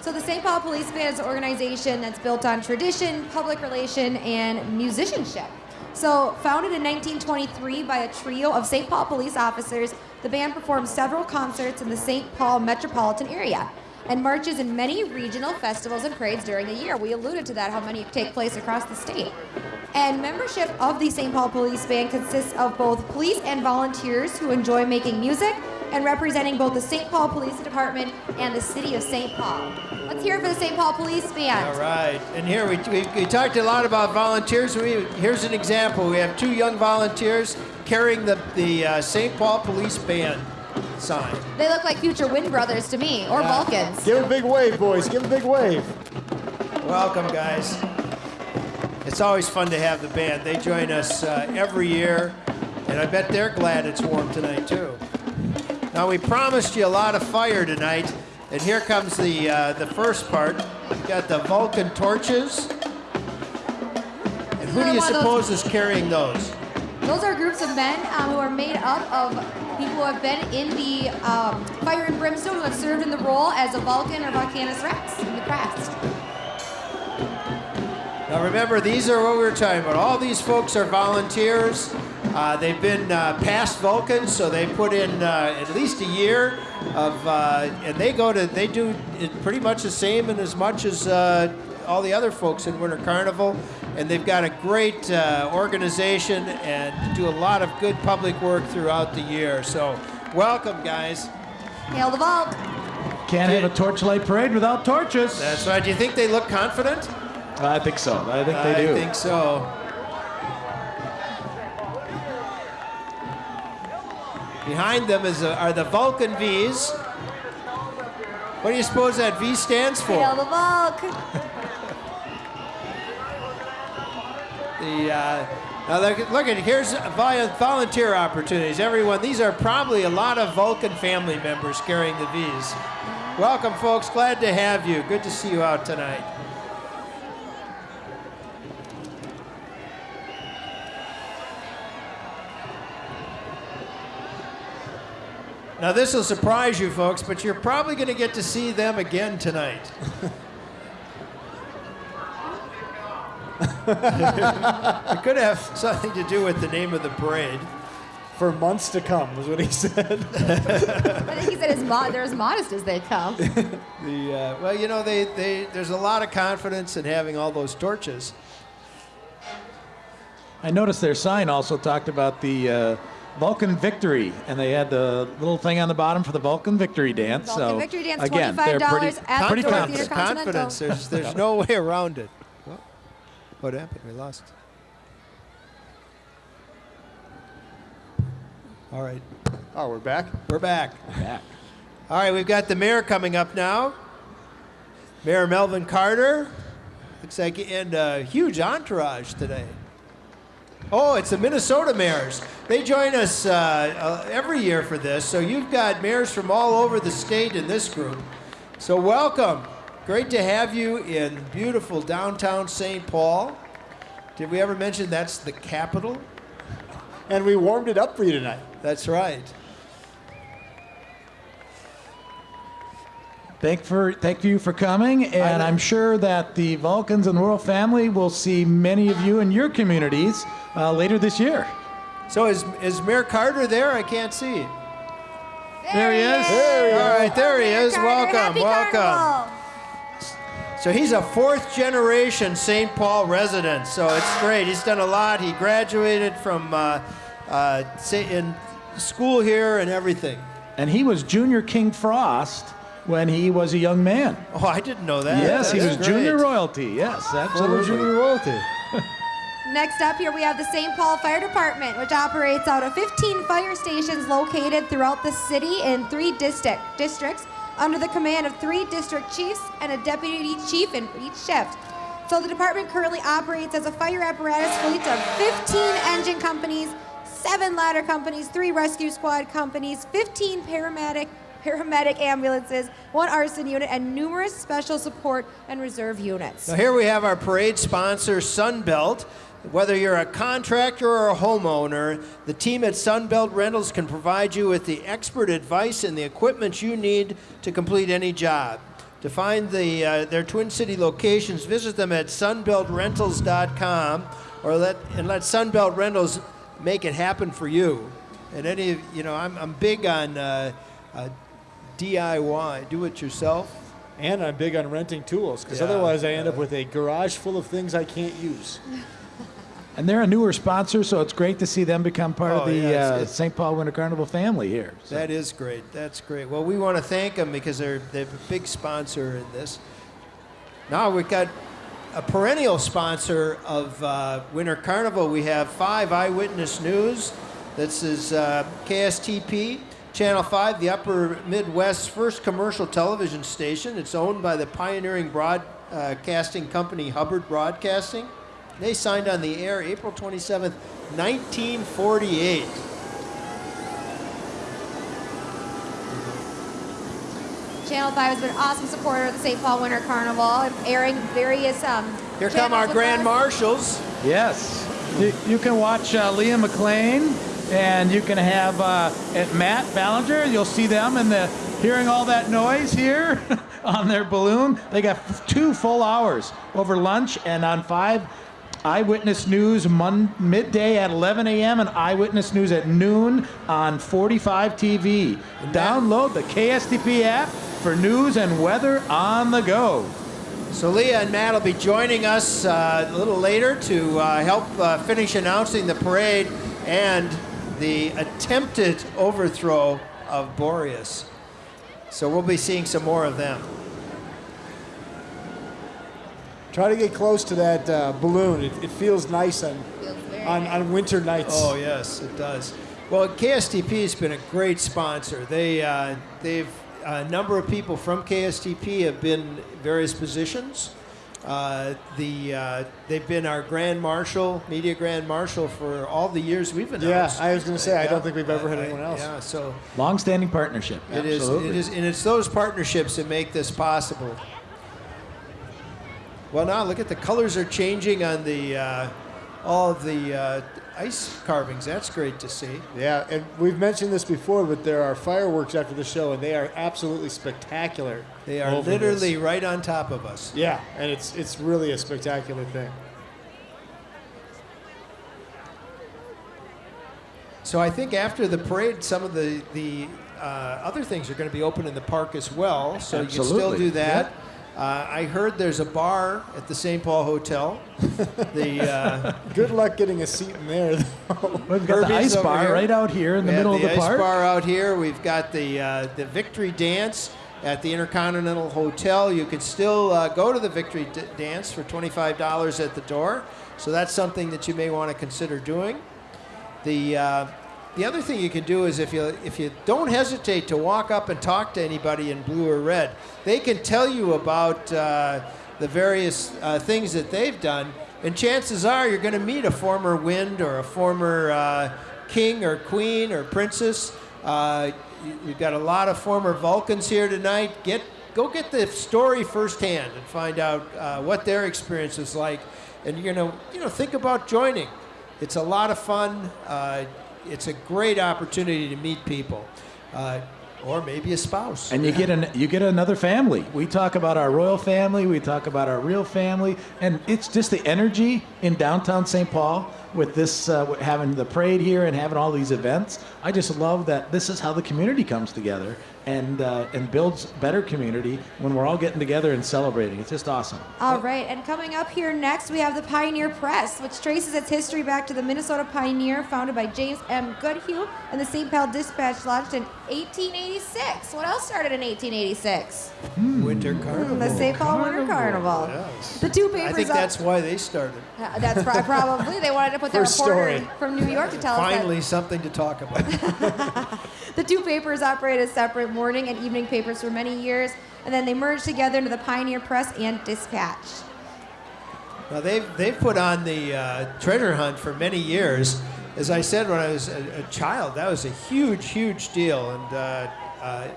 So the St. Paul Police Band is an organization that's built on tradition, public relation, and musicianship. So founded in 1923 by a trio of St. Paul police officers, the band performs several concerts in the St. Paul metropolitan area and marches in many regional festivals and parades during the year. We alluded to that, how many take place across the state. And membership of the St. Paul Police Band consists of both police and volunteers who enjoy making music and representing both the St. Paul Police Department and the city of St. Paul. Let's hear it for the St. Paul Police Band. All right, and here we, we, we talked a lot about volunteers. We, here's an example. We have two young volunteers carrying the, the uh, St. Paul Police Band sign. They look like future Wind Brothers to me, or Yeah. Vulcans. Give a big wave, boys. Give a big wave. Welcome, guys. It's always fun to have the band. They join us uh, every year, and I bet they're glad it's warm tonight, too. Now, we promised you a lot of fire tonight, and here comes the, uh, the first part. We've got the Vulcan torches. And who do you One of those- suppose is carrying those? Those are groups of men um, who are made up of people who have been in the um, fire and brimstone, who have served in the role as a Vulcan or Vulcanus Rex in the past. Now remember, these are what we were talking about. All these folks are volunteers. Uh, they've been uh, past Vulcans, so they put in uh, at least a year of, uh, and they go to, they do pretty much the same and as much as uh, all the other folks in Winter Carnival, and they've got a great uh, organization and do a lot of good public work throughout the year. So, welcome, guys. Hail the vault. Can't have a torchlight parade without torches. That's right. Do you think they look confident? I think so. I think they do. I think so. Behind them is a, are the Vulcan V's. What do you suppose that V stands for? Hail the vault. The uh, now look, look at here's vol- volunteer opportunities. Everyone, these are probably a lot of Vulcan family members carrying the V's. Welcome, folks. Glad to have you. Good to see you out tonight. Now, this will surprise you folks, but you're probably going to get to see them again tonight. it could have something to do with the name of the parade. For months to come, was what he said. I think he said as mo- they're as modest as they come. The uh, well, you know, they, they there's a lot of confidence in having all those torches. I noticed their sign also talked about the uh, Vulcan Victory, and they had the little thing on the bottom for the Vulcan Victory Dance. Vulcan so Victory Dance, again, they're $25 pretty, at pretty the Ford confident. Theater Continental. confidence. There's there's no way around it. What, what happened? We lost. All right, Oh, we're back. we're back. Yeah. All right, we've got the mayor coming up now. Mayor Melvin Carter. Looks like and a huge entourage today. Oh, it's the Minnesota mayors. They join us uh, uh, every year for this. So you've got mayors from all over the state in this group. So welcome. Great to have you in beautiful downtown St. Paul. Did we ever mention that's the capital? And we warmed it up for you tonight. That's right. Thank for thank you for coming, and I'm sure that the Vulcans and the royal family will see many of you in your communities uh, later this year. So is, is Mayor Carter there? I can't see. There he is. All right, there he is. Carter, Welcome, happy welcome. Carnival. So he's a fourth generation St. Paul resident. So it's great. He's done a lot. He graduated from uh, uh, in school here and everything. And he was Junior King Frost when he was a young man. Oh, I didn't know that. yes, he was That's junior royalty. Yes, Former absolutely. junior royalty. Next up here we have the St. Paul Fire Department, which operates out of 15 fire stations located throughout the city in three district districts under the command of three district chiefs and a deputy chief in each shift. So the department currently operates as a fire apparatus fleet of 15 engine companies, seven ladder companies, three rescue squad companies, 15 paramedic paramedic ambulances, one arson unit, and numerous special support and reserve units. Now here we have our parade sponsor, Sunbelt. Whether you're a contractor or a homeowner, the team at Sunbelt Rentals can provide you with the expert advice and the equipment you need to complete any job. To find the, uh, their Twin City locations, visit them at sunbeltrentals.com or let, and let Sunbelt Rentals make it happen for you. And any, of- you know, I'm, I'm big on uh, uh, DIY, do it yourself. And I'm big on renting tools because Yeah, otherwise I end yeah. up with a garage full of things I can't use. And they're a newer sponsor, so it's great to see them become part Oh, of the yeah, uh, St. Paul Winter Carnival family here. So- That is great. That's great. Well, we want to thank them because they're they're a big sponsor in this. Now we've got a perennial sponsor of uh, Winter Carnival. We have five Eyewitness News. This is uh, KSTP, Channel 5, the Upper Midwest's first commercial television station. It's owned by the pioneering broadcasting company Hubbard Broadcasting. They signed on the air April 27th, 1948. Channel 5 has been an awesome supporter of the St. Paul Winter Carnival, airing various um, Here come our grand us. marshals. Yes. You, you can watch uh, Leah McLean, and you can have uh, at Matt Ballinger. You'll see them and the hearing all that noise here on their balloon. They got f- two full hours over lunch and on five. Eyewitness News mon- midday at 11 a.m. and Eyewitness News at noon on 45 TV. Download the KSTP app for news and weather on the go. So Leah and Matt will be joining us uh, a little later to uh, help uh, finish announcing the parade and the attempted overthrow of Boreas. So we'll be seeing some more of them. Try to get close to that uh, balloon. It, it feels nice on, Feels on, nice. on winter nights. Oh yes, it does. Well, KSTP has been a great sponsor. They uh, they've a number of people from KSTP have been various positions. Uh, the uh, they've been our grand marshal, media grand marshal for all the years we've been. Yeah. I was going to say, I Yeah. don't think we've ever had anyone else. Yeah, so Long-standing partnership. it is. Absolutely. It is, and it's those partnerships that make this possible. Well, now look at the colors are changing on the uh, all of the uh, ice carvings. That's great to see. Yeah, and we've mentioned this before, but there are fireworks after the show, and they are absolutely spectacular. They are literally this. right on top of us. Yeah, and it's it's really a spectacular thing. So I think after the parade, some of the the uh, other things are going to be open in the park as well. So you can still do that. Uh, I heard there's a bar at the St. Paul Hotel. the uh, Good luck getting a seat in there. though. We've got the ice bar here. right out here in the we have middle of the park. The ice park. bar out here. We've got the uh, the Victory Dance at the Intercontinental Hotel. You can still uh, go to the Victory D- Dance for $25 at the door. So that's something that you may want to consider doing. The uh, the other thing you can do is if you if you don't hesitate to walk up and talk to anybody in blue or red, they can tell you about uh, the various uh, things that they've done, and chances are you're going to meet a former Wind or a former uh, king or queen or princess. Uh, you- you've got a lot of former Vulcans here tonight. Get go get the story firsthand and find out uh, what their experience is like, and you're gonna you know think about joining. It's a lot of fun. It's a great opportunity to meet people, uh, or maybe a spouse. And you get an you get another family. We talk about our royal family, we talk about our real family, and it's just the energy in downtown St. Paul with this uh, having the parade here and having all these events. I just love that this is how the community comes together and uh, and builds better community when we're all getting together and celebrating. It's just awesome. All right, and coming up here next, we have the Pioneer Press, which traces its history back to the Minnesota Pioneer, founded by James M. Goodhue, and the St. Paul Dispatch launched in 1886. What else started in 1886? Winter Carnival. The St. Paul Winter Carnival. Yes. The two papers. I think up- that's why they started. Uh, that's pro- probably they wanted to put their reporter story. from New York to tell us that Finally, something to talk about. The two papers operated as separate morning and evening papers for many years, and then they merged together into the Pioneer Press and Dispatch. Now they've they've put on the uh, treasure hunt for many years. As I said when I was a, a child, that was a huge, huge deal, and uh, uh,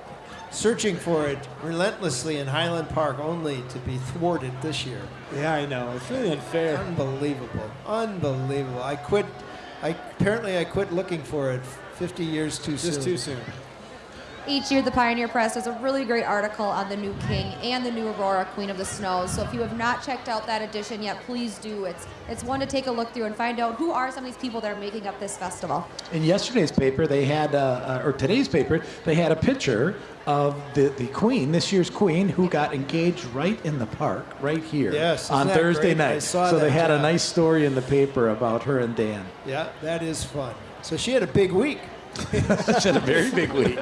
searching for it relentlessly in Highland Park, only to be thwarted this year. yeah, I know. It's really unfair. Unbelievable, unbelievable. I quit. I apparently I quit looking for it 50 years too soon. Just too soon. Each year, the Pioneer Press does a really great article on the new king and the new Aurora, Queen of the Snows. So if you have not checked out that edition yet, please do. It's it's one to take a look through and find out who are some of these people that are making up this festival. In yesterday's paper, they had, uh, uh, or today's paper, they had a picture of the, the queen, this year's queen, who got engaged right in the park, right here, Yes, isn't on Thursday great? I night. saw so they that, had a nice story in the paper about her and Dan. Yeah, that is fun. So she had a big week. she had a very big week.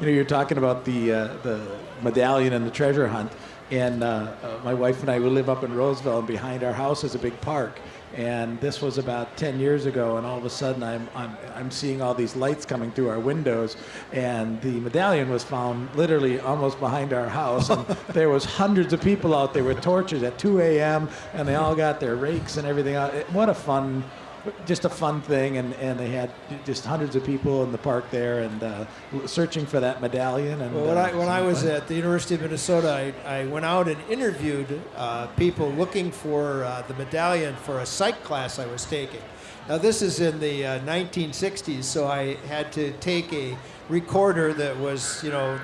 you know, you're talking about the uh, the medallion and the treasure hunt, and uh, uh, my wife and I we live up in Roseville, and behind our house is a big park. And this was about 10 years ago, and all of a sudden I'm, I'm, I'm seeing all these lights coming through our windows, and the medallion was found literally almost behind our house. And there was hundreds of people out there with torches at 2 a.m., and they all got their rakes and everything What a fun just a fun thing, and, and they had just hundreds of people in the park there and uh, searching for that medallion. And Well, when uh, I, when I was fun. at the University of Minnesota, I, I went out and interviewed uh, people looking for uh, the medallion for a psych class I was taking. Now, this is in the uh, 1960s, so I had to take a recorder that was, you know,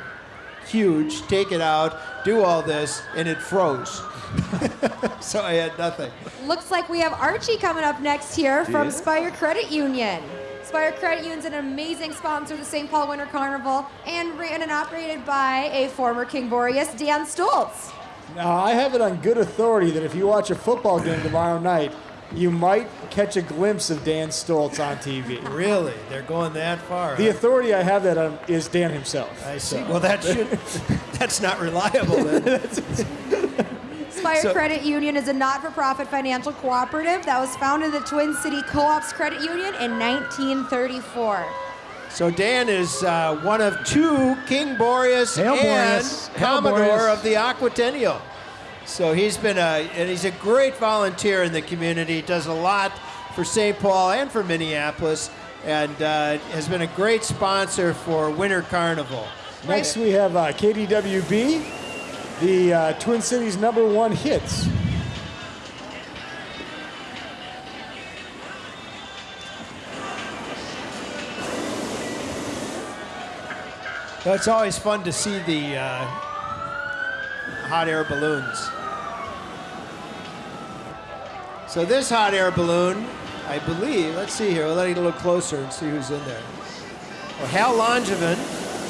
huge, take it out, do all this, and it froze. so I had nothing. Looks like we have Archie coming up next here from Yeah. Spire Credit Union. Spire Credit Union is an amazing sponsor of the St. Paul Winter Carnival and ran and operated by a former King Boreas, Dan Stoltz. Now, I have it on good authority that if you watch a football game tomorrow night, you might catch a glimpse of Dan Stoltz on TV. Really? They're going that far? The huh? authority I have that on is Dan himself. I see. Well, that should. that's not reliable then. Spire So- Credit Union is a not-for-profit financial cooperative that was founded in the Twin City Co-ops Credit Union in 1934. So Dan is uh, one of two King Boreas Hail and Boreas. Commodore Boreas. of the Aquatennial. So he's been a and he's a great volunteer in the community. Does a lot for St. Paul and for Minneapolis, and uh, has been a great sponsor for Winter Carnival. Next, we have uh, KDWB, the uh, Twin Cities number one hits. It's always fun to see the uh, hot air balloons. So this hot air balloon, I believe, let's see here, we'll let it a little closer and see who's in there. Well, Hal Langevin.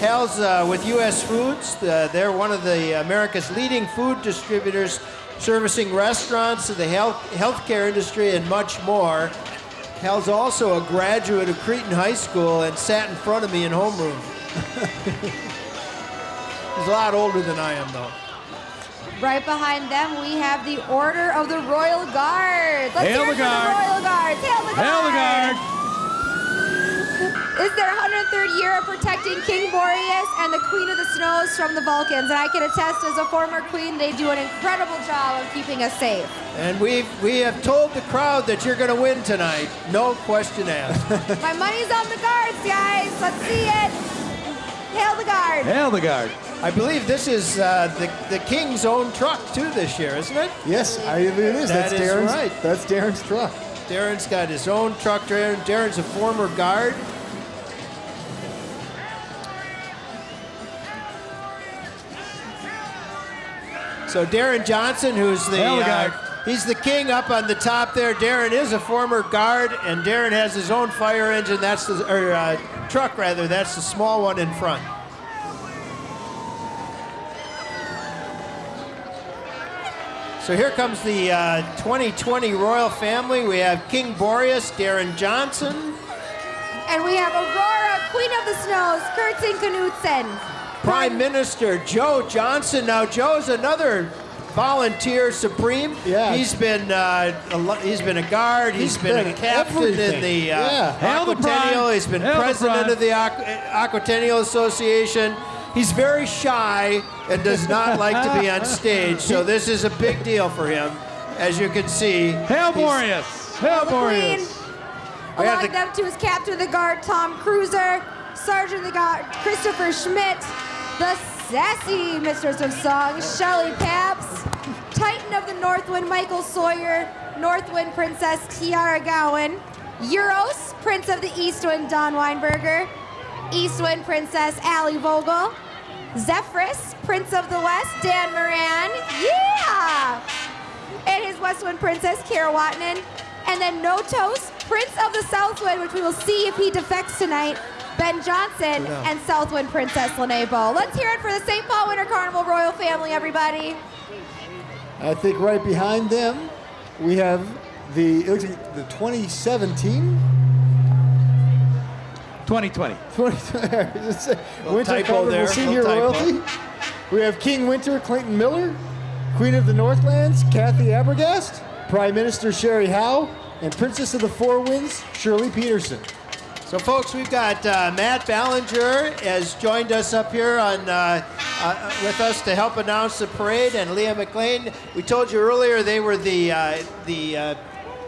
Hal's uh, with U.S. Foods. Uh, they're one of the America's leading food distributors, servicing restaurants, the health healthcare industry, and much more. Hal's also a graduate of Cretin High School and sat in front of me in homeroom. He's a lot older than I am, though. Right behind them, we have the Order of the Royal Guard. Let's Hail hear the it Guard. the Royal Guards. Hail the Guard. Hail the guard! It's their 103rd year of protecting King Boreas and the Queen of the Snows from the Vulcans. And I can attest, as a former queen, they do an incredible job of keeping us safe. And we've, we have told the crowd that you're going to win tonight. No question asked. My money's on the guards, guys. Let's see it. Hail the Guard. Hail the guard! I believe this is uh, the, the King's own truck, too, this year, isn't it? Yes, I, it is. That That's is Darren's. right. That's Darren's truck. Darren's got his own truck. Darren, Darren's a former guard. So Darren Johnson, who's the the uh, guard. He's the king up on the top there. Darren is a former guard, and Darren has his own fire engine. That's the or uh, truck rather. That's the small one in front. So here comes the uh, 2020 royal family. We have King Boreas, Darren Johnson, And we have Aurora, Queen of the Snows, Kurtzen Knudsen. Prime Minister Joe Johnson. Now Joe's another volunteer supreme. Yeah. he's been uh, a, lo- he's been a guard. He's he's been, a captain everything. in the uh, Yeah. Aquatennial. He's been Hail president Prime. of the Aqu- Aquatennial Association. He's very shy and does not like to be on stage. So this is a big deal for him, as you can see. Hail He's- Boreas! Hail the Queen. Boreas! We have Along the- them too is Captain of the Guard Tom Cruiser, Sergeant of the Guard Christopher Schmidt, the sassy Mistress of Song Shelley Paps, Titan of the Northwind Michael Sawyer, Northwind Princess Tiara Gowan, Euros Prince of the Eastwind Don Weinberger, Eastwind Princess Allie Vogel, Zephyrus Prince of the West Dan Moran, yeah! and his Westwind Princess, Kara Watnan. And then Notos, Prince of the Southwind, which we will see if he defects tonight, Ben Johnson, know. and Southwind Princess Lene Bo. Let's hear it for the St. Paul Winter Carnival Royal Family, everybody. I think right behind them, we have the it looks like the 2017 2020. 20, Winter Carnival there, Senior little. Royalty. We have King Winter Clayton Miller, Queen of the Northlands Kathy Abergast, Prime Minister Sherry Howe, and Princess of the Four Winds Shirley Peterson. So, folks, we've got uh, Matt Ballinger has joined us up here on uh, uh, with us to help announce the parade, and Leah McLean. We told you earlier they were the uh, the uh,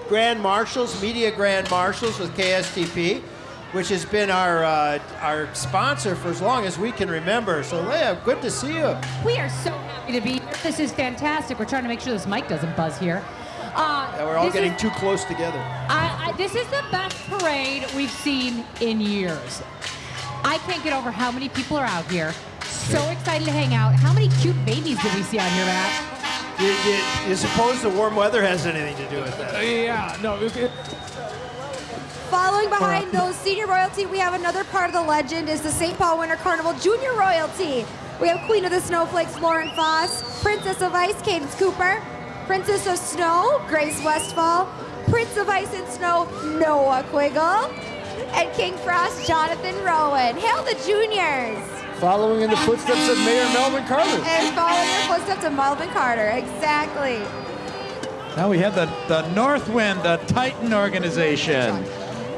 Grand Marshals, Media Grand Marshals with KSTP, which has been our uh, our sponsor for as long as we can remember. So, Leah, good to see you. We are so happy to be here. This is fantastic. We're trying to make sure this mic doesn't buzz here. Uh, Yeah, we're all getting is, too close together. I, I, this is the best parade we've seen in years. I can't get over how many people are out here. So excited to hang out. How many cute babies did we see on here, Matt? You, you, you suppose the warm weather has anything to do with that? Yeah, no. It, Following behind those senior royalty, we have another part of the legend is the St. Paul Winter Carnival junior royalty. We have Queen of the Snowflakes Lauren Foss, Princess of Ice Cadence Cooper, Princess of Snow Grace Westfall, Prince of Ice and Snow Noah Quiggle, and King Frost Jonathan Rowan. Hail the juniors! Following in the footsteps of Mayor Melvin Carter. And following the footsteps of Melvin Carter. Exactly. Now we have the, the Northwind, the Titan organization.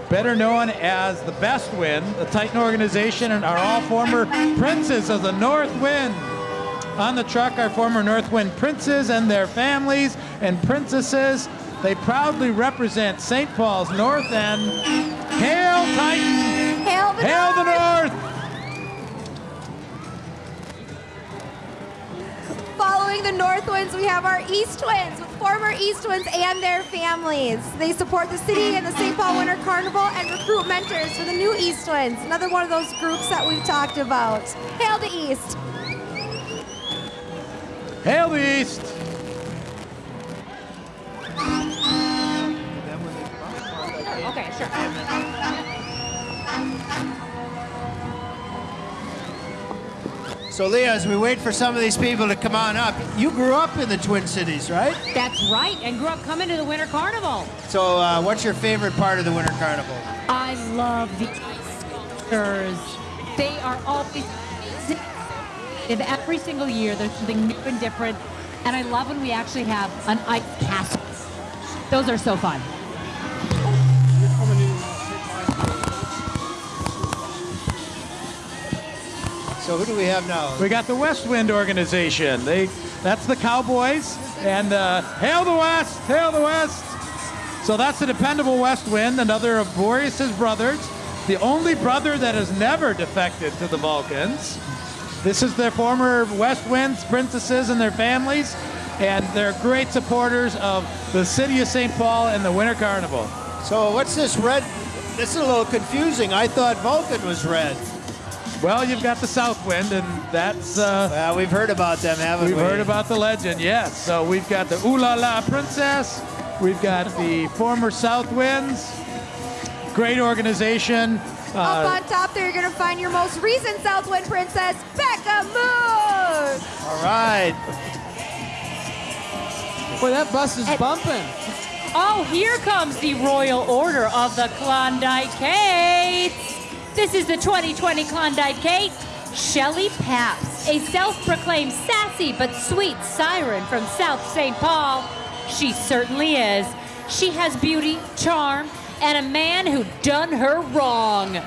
Better known as the Best Wind, the Titan organization, and are all former princes of the North Wind. On the truck are former Northwind princes and their families and princesses. They proudly represent St. Paul's North End. Hail Titan! Hail the Hail the North! North! Following the North Winds, we have our East Winds, with former East Winds and their families. They support the city and the St. Paul Winter Carnival and recruit mentors for the new East Winds. Another one of those groups that we've talked about. Hail the East! Hail the East! Okay, sure. So, Leah, as we wait for some of these people to come on up, you grew up in the Twin Cities, right? That's right, and grew up coming to the Winter Carnival. So, uh, what's your favorite part of the Winter Carnival? I love the ice sculptures. They are always amazing. And every single year there's something new and different. And I love when we actually have an ice castle. Those are so fun. So, who do we have now? We got the West Wind organization. They, that's the Cowboys. And uh, hail the West, hail the West. So that's the dependable West Wind, another of Boreas's brothers, the only brother that has never defected to the Vulcans. This is their former West Winds princesses and their families, and they're great supporters of the city of St. Paul and the Winter Carnival. So, what's this red? This is a little confusing. I thought Vulcan was red. Well, you've got the South Wind, and that's uh, Well, we've heard about them, haven't We've we? Have heard about the legend, yes. So we've got the Ooh La La Princess. We've got the former South Winds. Great organization. Up Uh, on top there, you're going to find your most recent Southwind Princess, Becca Moon! All right. Boy, that bus is bumping. Oh, here comes the Royal Order of the Klondike Kates. This is the 2020 Klondike Kate, Shelley Paps, a self-proclaimed sassy but sweet siren from South St. Paul. She certainly is. She has beauty, charm, and a man who done her wrong.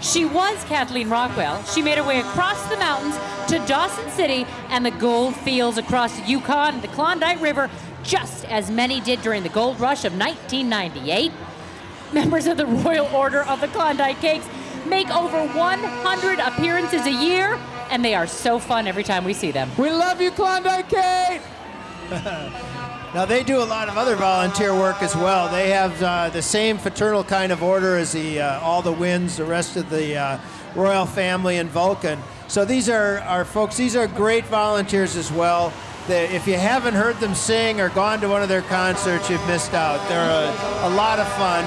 She was Kathleen Rockwell. She made her way across the mountains to Dawson City and the gold fields across the Yukon and the Klondike River, just as many did during the gold rush of 1998. Members of the Royal Order of the Klondike Kates make over 100 appearances a year, and they are so fun every time we see them. We love you, Klondike Kate. Now they do a lot of other volunteer work as well. They have uh, the same fraternal kind of order as the uh, all the winds, the rest of the uh, royal family in Vulcan. So these are our folks. These are great volunteers as well. They, if you haven't heard them sing or gone to one of their concerts, you've missed out. They're a, a lot of fun.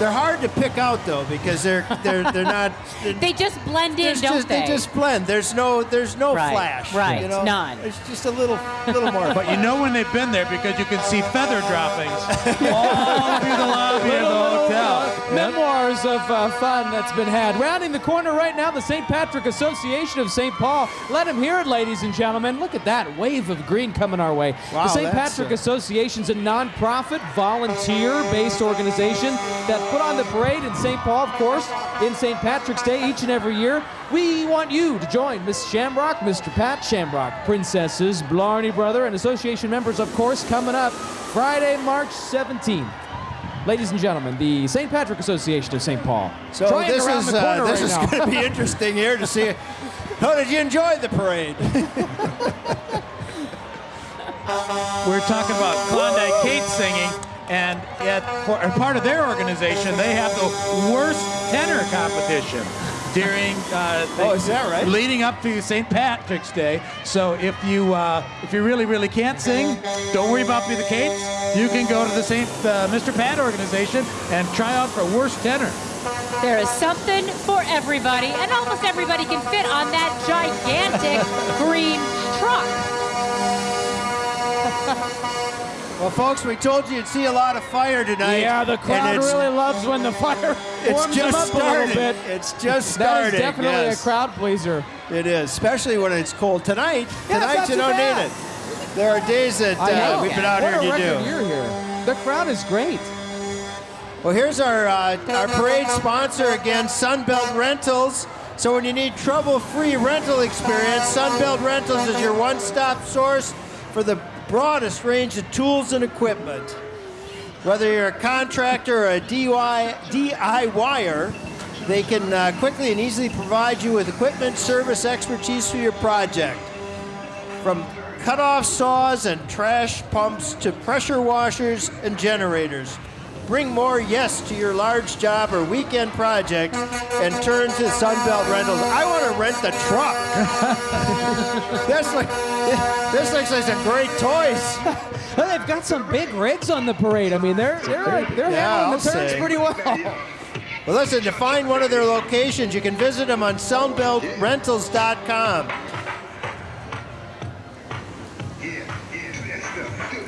They're hard to pick out though because they're they're they're not. They're, They just blend in, don't just, they? just blend. There's no there's no Right, flash. right, You know? none. It's just a little little more. but you know when they've been there because you can see feather droppings all through the lobby of the hotel. Memoirs of uh, fun that's been had. Rounding the corner right now, the St. Patrick Association of St. Paul. Let him hear it, ladies and gentlemen. Look at that wave of green coming our way. Wow, the St. Patrick uh, Association is a non-profit, volunteer-based organization that put on the parade in St. Paul, of course, in St. Patrick's Day each and every year. We want you to join Miss Shamrock, Mr. Pat Shamrock, Princesses, Blarney Brother, and association members, of course, coming up Friday, March 17th. Ladies and gentlemen, the St. Patrick Association of St. Paul. So Trying this is uh, this right is going to be interesting here to see. How did you enjoy the parade? We're talking about Klondike Kate singing, and yet, for, as part of their organization, they have the worst tenor competition. during uh, Oh, is that right? leading up to St. Patrick's Day. So if you uh, if you really really can't sing, don't worry about being the Kates. You can go to the St. Uh, Mr. Pat organization and try out for worst tenor. There is something for everybody, and almost everybody can fit on that gigantic green truck. Well, folks, we told you you'd see a lot of fire tonight. Yeah, the crowd really loves when the fire It's warms them just up a little started. bit. It's just started. is definitely yes. a crowd pleaser. It is, especially when it's cold. Tonight, Yeah, tonight you don't bad. need it. There are days that uh, we've been out what here and you do. year here. The crowd is great. Well, here's our uh, our parade sponsor again, Sunbelt Rentals. So when you need trouble-free rental experience, Sunbelt Rentals is your one-stop source for the broadest range of tools and equipment. Whether you're a contractor or a DIY, DIYer, they can uh, quickly and easily provide you with equipment, service, expertise for your project. From cut-off saws and trash pumps to pressure washers and generators. Bring more yes to your large job or weekend project and turn to Sunbelt Rentals. I want to rent the truck. this, like, this looks like some great toys. Well, they've got some big rigs on the parade. I mean, they're they're like, they're Yeah, handling I'll the turns say. pretty well. Well, listen, to find one of their locations, you can visit them on sunbeltrentals.com.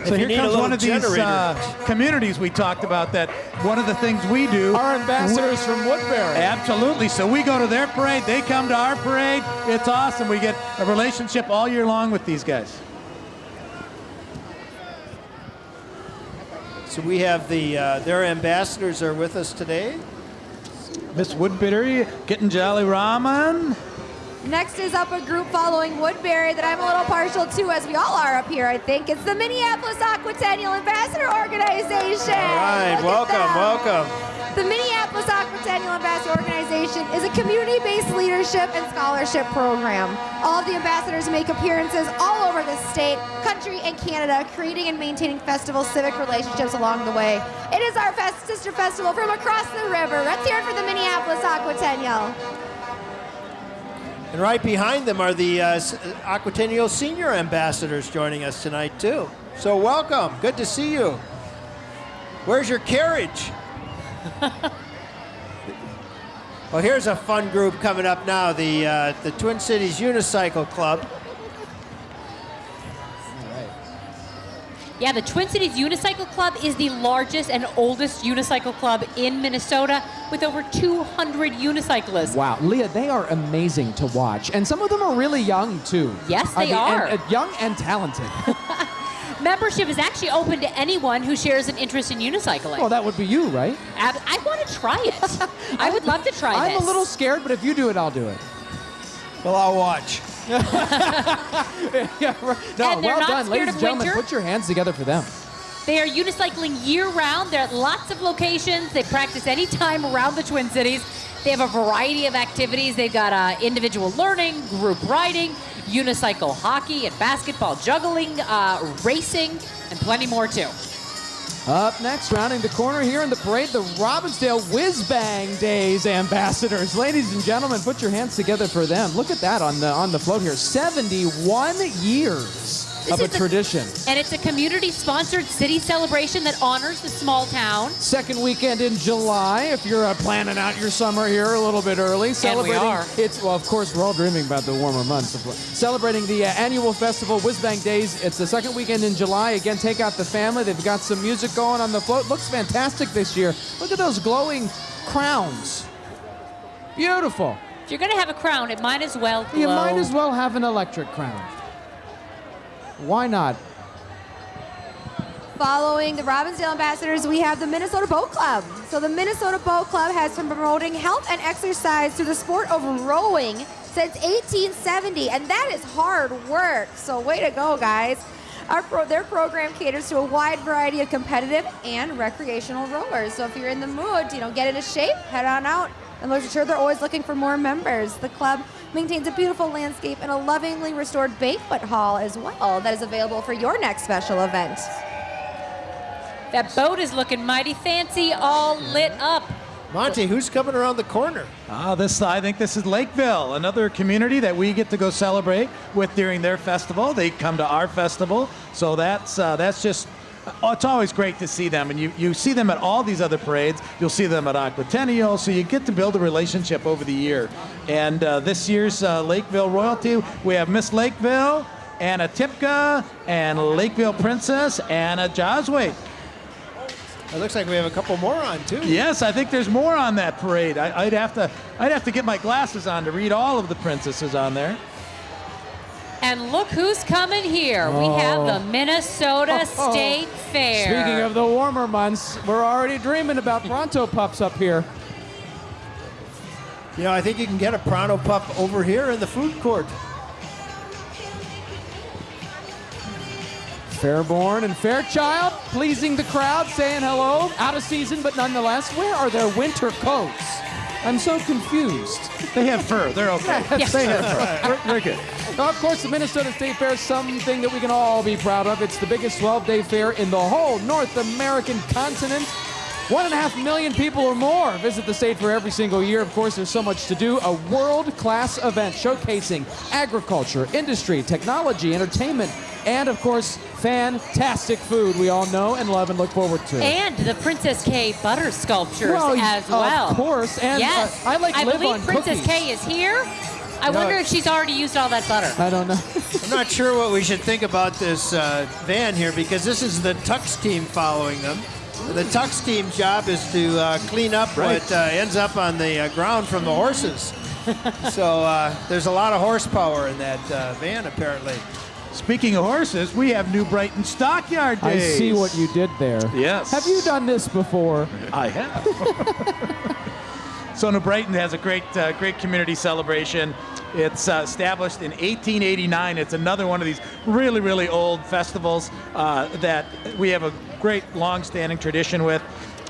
So If here comes one of these generator. uh, communities we talked about. That one of the things we do. Our ambassadors from Woodbury. Absolutely. So we go to their parade, they come to our parade. It's awesome. We get a relationship all year long with these guys. So we have the uh, their ambassadors are with us today. Miss Woodbury getting Jolly Ramen. Next is up a group following Woodbury that I'm a little partial to, as we all are up here, I think. It's the Minneapolis Aquatennial Ambassador Organization. All right, Look welcome, welcome. The Minneapolis Aquatennial Ambassador Organization is a community-based leadership and scholarship program. All of the ambassadors make appearances all over the state, country, and Canada, creating and maintaining festival civic relationships along the way. It is our fest- sister festival from across the river. Let's hear it for the Minneapolis Aquatennial. And right behind them are the uh, Aquatennial senior ambassadors joining us tonight too. So welcome. Good to see you. Where's your carriage? well, here's a fun group coming up now. The uh, the Twin Cities Unicycle Club. Yeah, the Twin Cities Unicycle Club is the largest and oldest unicycle club in Minnesota with over 200 unicyclists. Wow, Leah, they are amazing to watch, and some of them are really young too. Yes, I they mean, are. and young and talented. Membership is actually open to anyone who shares an interest in unicycling. well, that would be you, right? Ab- I want to try it. I would love to try I'm this. a little scared, but if you do it, I'll do it. Well, I'll watch. yeah, right. No, And well done, ladies and gentlemen. winter? Put your hands together for them. They are unicycling year round. They're at lots of locations. They practice anytime around the Twin Cities. They have a variety of activities. They've got uh, individual learning, group riding, unicycle hockey and basketball, juggling, uh, racing, and plenty more too. Up next, rounding the corner here in the parade, the Robbinsdale Whiz Bang Days ambassadors. Ladies and gentlemen, put your hands together for them. Look at that on the on the float here. 71 years of a tradition. And it's a community-sponsored city celebration that honors the small town. Second weekend in July, if you're uh, planning out your summer here a little bit early, celebrating. are. It's well, of course, we're all dreaming about the warmer months. Of, celebrating the uh, annual festival, Whiz Bang Days. It's the second weekend in July. Again, take out the family. They've got some music going on the float. Looks fantastic this year. Look at those glowing crowns. Beautiful. If you're going to have a crown, it might as well glow. You might as well have an electric crown. Why not? Following the Robbinsdale ambassadors, we have the Minnesota Boat Club. So the Minnesota Boat Club has been promoting health and exercise through the sport of rowing since 1870, and that is hard work. So way to go, guys. Pro- their program caters to a wide variety of competitive and recreational rowers. So if you're in the mood, you know, get into shape, head on out. And I'm sure they're always looking for more members. The club maintains a beautiful landscape and a lovingly restored banquet hall as well that is available for your next special event. That boat is looking mighty fancy, all lit up. Monty, who's coming around the corner? Ah, this I think this is Lakeville, another community that we get to go celebrate with during their festival. They come to our festival, so that's uh, that's just. Oh, it's always great to see them, and you, you see them at all these other parades. You'll see them at Aquatennial, so you get to build a relationship over the year. And uh, this year's uh, Lakeville royalty, we have Miss Lakeville, Anna Tipka, and Lakeville Princess, Anna Josway. It looks like we have a couple more on too. Yes, I think there's more on that parade. I, would have to, I'd have to get my glasses on to read all of the princesses on there. And look who's coming here. We oh. have the Minnesota State Fair. Speaking of the warmer months, we're already dreaming about Pronto Pups up here. You know, I think you can get a Pronto Pup over here in the food court. Fairborne and Fairchild pleasing the crowd, saying hello. Out of season, but nonetheless, where are their winter coats? I'm so confused. They have fur. They're okay. Yes. They have fur. They're, they're good. Now, of course, the Minnesota State Fair is something that we can all be proud of. It's the biggest 12 day fair in the whole North American continent. One and a half million people or more visit the state fair every single year. Of course, there's so much to do. A world class event showcasing agriculture, industry, technology, entertainment, and of course, fantastic food we all know and love and look forward to. And the Princess Kay butter sculptures Well, as well. Of course. And yes. uh, I like live believe on Princess cookies. Kay is here. I No, wonder if she's already used all that butter. I don't know. I'm not sure what we should think about this uh, van here because this is the Tux team following them. The Tux team job is to uh, clean up Right. what uh, ends up on the uh, ground from the horses. so uh, there's a lot of horsepower in that uh, van, apparently. Speaking of horses, we have New Brighton Stockyard Day. I see what you did there. Yes. Have you done this before? I have. so New Brighton has a great, uh, great community celebration. It's uh, established in 1889. It's another one of these really, really old festivals uh, that we have a great, long-standing tradition with.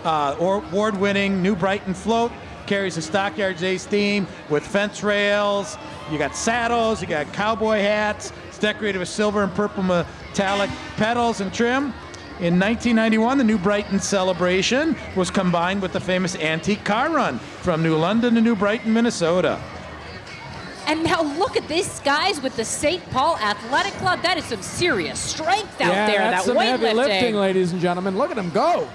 Uh, award-winning New Brighton float carries the Stockyard Days theme with fence rails. You got saddles. You got cowboy hats. It's decorated with silver and purple metallic petals and trim. In 1991, the New Brighton celebration was combined with the famous antique car run from New London to New Brighton, Minnesota. And now look at these guys with the St. Paul Athletic Club. That is some serious strength out yeah, there. that's that some heavy weightlifting. lifting, ladies and gentlemen. Look at them go.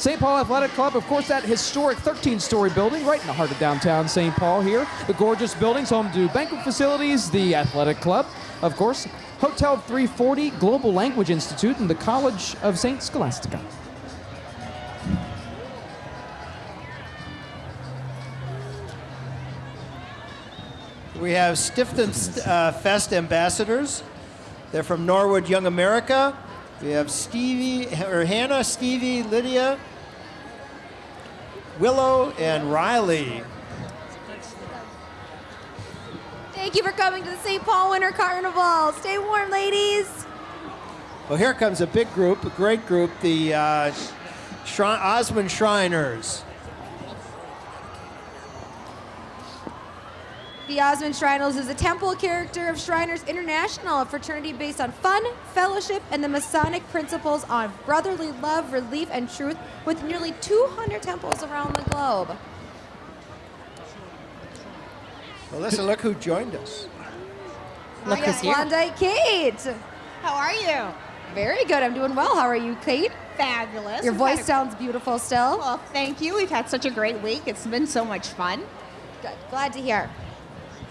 St. Paul Athletic Club, of course, that historic 13-story building right in the heart of downtown St. Paul here. The gorgeous buildings home to banquet facilities, the athletic club, of course, Hotel 340, Global Language Institute, and the College of St. Scholastica. We have Stiftungs uh, Fest ambassadors. They're from Norwood Young America. We have Stevie, or Hannah, Stevie, Lydia, Willow, and Riley. Thank you for coming to the St. Paul Winter Carnival. Stay warm, ladies. Well, here comes a big group, a great group, the uh, Shri- Osman Shriners. The Osman Shriners is a temple character of Shriners International, a fraternity based on fun, fellowship, and the Masonic principles on brotherly love, relief, and truth, with nearly 200 temples around the globe. Well, listen, look who joined us. Look yes, who's here. Klondike Kate. How are you? Very good. I'm doing well. How are you, Kate? Fabulous. Your We've voice sounds beautiful still. Well, thank you. We've had such a great week. It's been so much fun. Good. Glad to hear.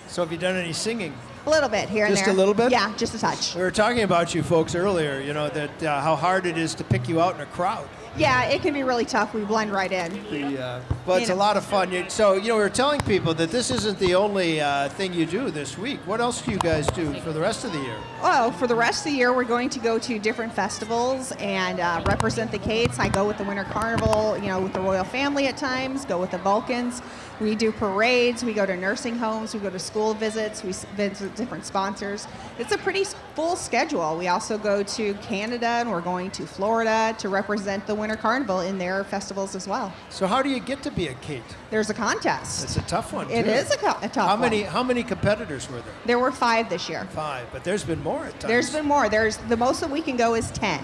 So, have you done any singing? A little bit here and there. Just a little bit? Yeah, just a touch. We were talking about you folks earlier, you know, that uh, how hard it is to pick you out in a crowd. Yeah, it can be really tough. We blend right in. The, uh, but it's a lot of fun. You, so, you know, we were telling people that this isn't the only uh, thing you do this week. What else do you guys do for the rest of the year? Oh, for the rest of the year, we're going to go to different festivals and uh, represent the Kates. I go with the Winter Carnival, you know, with the royal family at times, go with the Vulcans. We do parades, we go to nursing homes, we go to school visits, we visit different sponsors. It's a pretty full schedule. We also go to Canada and we're going to Florida to represent the Winter Carnival in their festivals as well. So, how do you get to be a Kate? There's a contest. It's a tough one. It too. is a, co- a tough How one. many? How many competitors were there? There were five this year. Five, but there's been more at times. There's been more. There's the most that we can go is ten.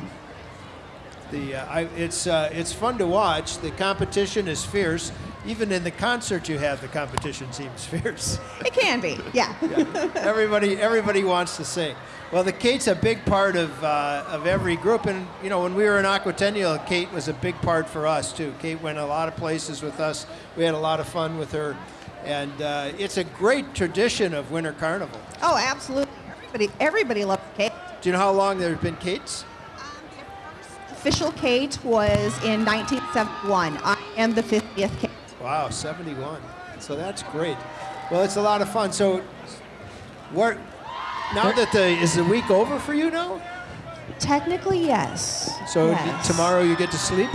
The uh, I, it's uh, it's fun to watch. The competition is fierce. Even in the concert you have, the competition seems fierce. It can be, yeah. everybody everybody wants to sing. Well, the Kate's a big part of uh, of every group, and you know when we were in Aquatennial, Kate was a big part for us too. Kate went a lot of places with us. We had a lot of fun with her, and uh, it's a great tradition of Winter Carnival. Oh, absolutely. Everybody, everybody loves Kate. Do you know how long there have been Kates? Official Kate was in 1971. I am the 50th Kate. Wow, 71. So that's great. Well, it's a lot of fun. So, where, now that the is the week over for you now? Technically, yes. So Yes. tomorrow you get to sleep.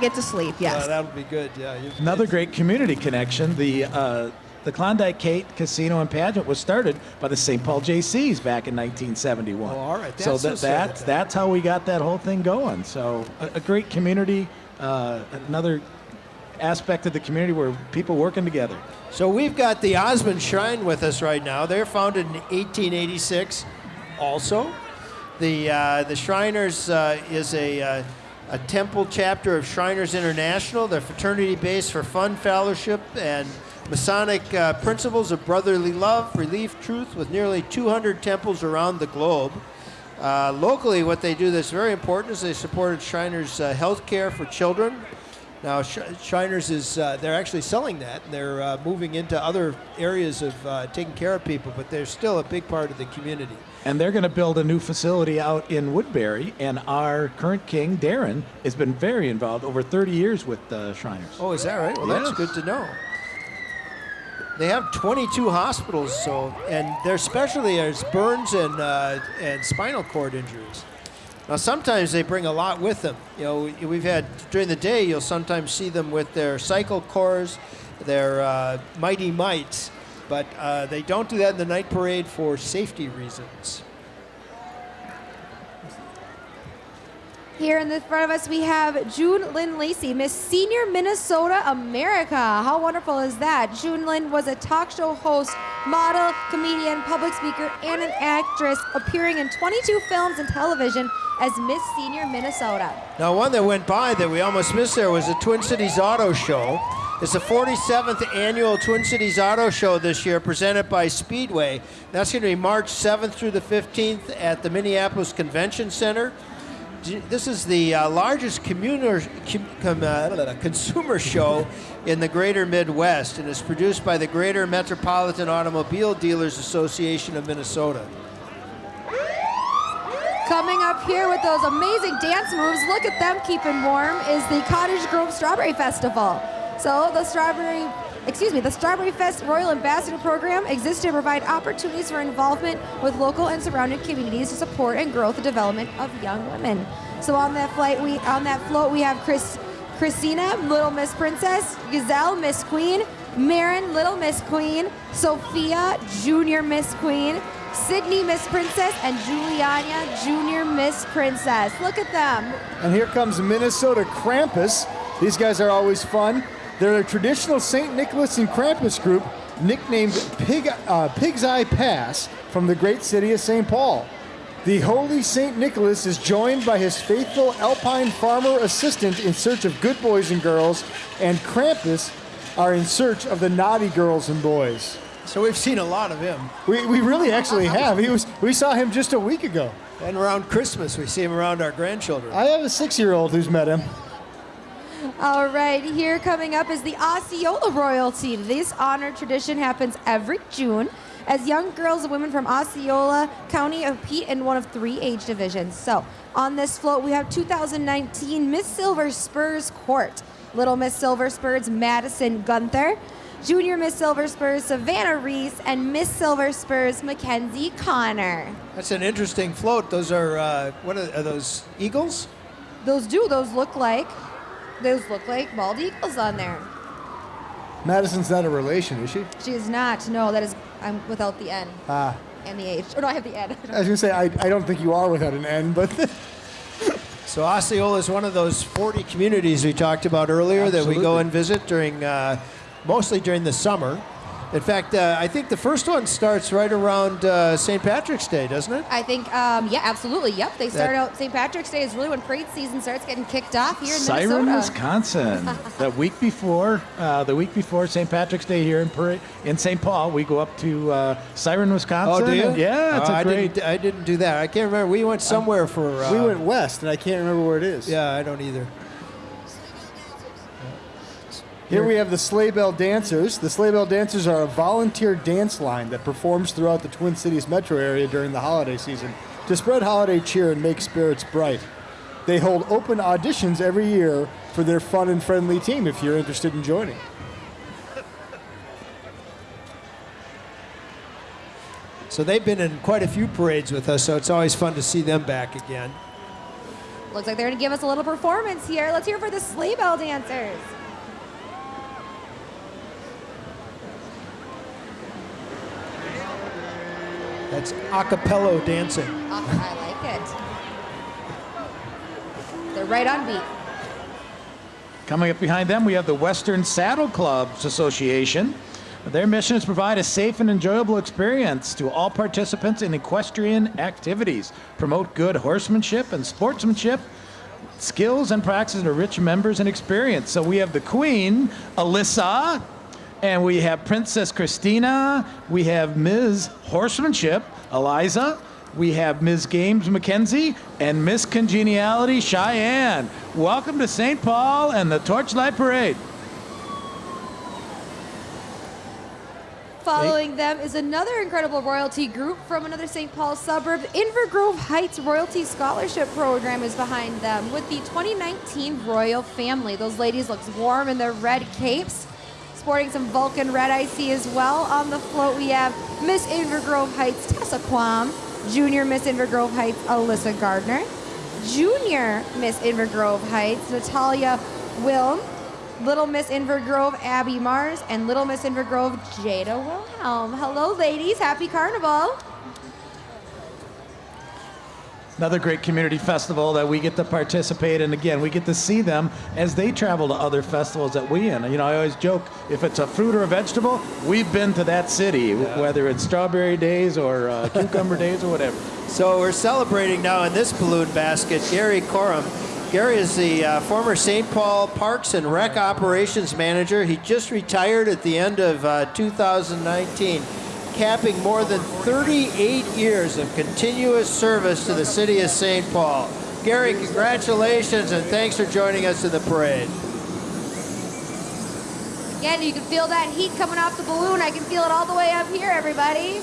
Get to sleep, yes. Uh, that'll be good. Yeah. Another great community connection. The uh, the Klondike Kate Casino and Pageant was started by the St. Paul Jaycees back in 1971. Oh, all right. so That's so that, sad that's that's how we got that whole thing going. So a, a great community, uh, another aspect of the community where people working together. So we've got the Osman Shrine with us right now. They're founded in 1886. Also, the uh, the Shriners uh, is a uh, a temple chapter of Shriners International. They're fraternity based for fun, fellowship, and Masonic uh, principles of brotherly love, relief, truth, with nearly 200 temples around the globe. Uh, locally, what they do that's very important is they supported Shriners' uh, health care for children. Now, Sh- Shriners is uh, they're actually selling that. They're uh, moving into other areas of uh, taking care of people, but they're still a big part of the community. And they're going to build a new facility out in Woodbury. And our current king, Darren, has been very involved over 30 years with the Shriners. Oh, is that right? Well, that's good to know. They have 22 hospitals, so and their specialty is burns and uh, and spinal cord injuries. Now, sometimes they bring a lot with them. You know, we've had during the day, you'll sometimes see them with their cycle corps, their uh, mighty mites, but uh, they don't do that in the night parade for safety reasons. Here in the front of us, we have June Lynn Lacey, Miss Senior Minnesota America. How wonderful is that? June Lynn was a talk show host, model, comedian, public speaker, and an actress, appearing in 22 films and television as Miss Senior Minnesota. Now, one that went by that we almost missed there was the Twin Cities Auto Show. It's the 47th annual Twin Cities Auto Show this year, presented by Speedway. That's going to be March 7th through the 15th at the Minneapolis Convention Center. This is the uh, largest communer, com, uh, consumer show in the greater Midwest and is produced by the Greater Metropolitan Automobile Dealers Association of Minnesota. Coming up here with those amazing dance moves, look at them keeping warm, is the Cottage Grove Strawberry Festival. So the Strawberry, excuse me, the Strawberry Fest Royal Ambassador Program exists to provide opportunities for involvement with local and surrounding communities to support and grow the development of young women. So on that flight, we on that float we have Chris, Christina, Little Miss Princess, Gazelle, Miss Queen, Marin, Little Miss Queen, Sophia, Junior Miss Queen, Sydney Miss Princess, and Juliana Junior Miss Princess. Look at them. And here comes Minnesota Krampus. These guys are always fun. They're a traditional St. Nicholas and Krampus group nicknamed Pig, uh, Pig's Eye Pass from the great city of St. Paul. The holy St. Nicholas is joined by his faithful alpine farmer assistant in search of good boys and girls, and Krampus are in search of the naughty girls and boys. So we've seen a lot of him. We, we really actually have. He was we saw him just a week ago. And around Christmas, we see him around our grandchildren. I have a six-year-old who's met him. All right, here coming up is the Osceola royalty. This honor tradition happens every June as young girls and women from Osceola County compete in one of three age divisions. So on this float, we have 2019 Miss Silver Spurs Court. Little Miss Silver Spurs Madison Gunther, Junior Miss Silver Spurs Savannah Reese, and Miss Silver Spurs Mackenzie Connor. That's an interesting float. Those are uh, what are, are those eagles? Those do, those look like, those look like bald eagles on there. Madison's not a relation, is she? She is not. No, that is. I'm without the N Ah. and the H. Or no, I have the N. I was gonna say I, I don't think you are without an N, but So Osceola is one of those 40 communities we talked about earlier that we go and visit during, uh, mostly during the summer. In fact, uh, I think the first one starts right around uh, St. Patrick's Day, doesn't it? I think, um, yeah, absolutely. Yep, they start That- out. St. Patrick's Day is really when parade season starts getting kicked off here in Siren, Minnesota. Wisconsin. the week before, uh, the week before St. Patrick's Day here in Parade, in St. Paul, we go up to uh, Siren, Wisconsin. Oh, do you? Yeah, it's Oh, a I great. Didn't, I didn't do that. I can't remember. We went somewhere for. Uh, we went west, and I can't remember where it is. Yeah, I don't either. Here we have the Sleigh Bell Dancers. The Sleigh Bell Dancers are a volunteer dance line that performs throughout the Twin Cities metro area during the holiday season to spread holiday cheer and make spirits bright. They hold open auditions every year for their fun and friendly team if you're interested in joining. So they've been in quite a few parades with us, so it's always fun to see them back again. Looks like they're going to give us a little performance here. Let's hear for the sleigh bell dancers. That's a cappella dancing. I like it. They're right on beat. Coming up behind them, we have the Western Saddle Clubs Association. Their mission is to provide a safe and enjoyable experience to all participants in equestrian activities, promote good horsemanship and sportsmanship, skills and practices to rich members and experience. So we have the Queen, Alyssa, and we have Princess Christina, we have Ms. Horsemanship, Eliza, we have Ms. Games Mackenzie, and Miss Congeniality Cheyenne. Welcome to St. Paul and the Torchlight Parade. Following them is another incredible royalty group from another St. Paul suburb. Inver Grove Heights Royalty Scholarship Program is behind them with the 2019 Royal Family. Those ladies look warm in their red capes, sporting some Vulcan red I see as well. On the float, we have Miss Inver Grove Heights Tessa Quam, Junior Miss Inver Grove Heights Alyssa Gardner, Junior Miss Inver Grove Heights Natalia Wilm, Little Miss Inver Grove Abby Mars, and Little Miss Inver Grove Jada Wilhelm. Hello, ladies. Happy Carnival. Another great community festival that we get to participate in. Again, we get to see them as they travel to other festivals that we in. You know, I always joke if it's a fruit or a vegetable, we've been to that city, whether it's strawberry days or uh, cucumber days or whatever. So we're celebrating now in this balloon basket Gary Corum. Gary is the uh, former St. Paul Parks and Rec Operations Manager. He just retired at the end of uh, 2019, capping more than 38 years of continuous service to the city of St. Paul. Gary, congratulations and thanks for joining us in the parade. Again, you can feel that heat coming off the balloon. I can feel it all the way up here, everybody.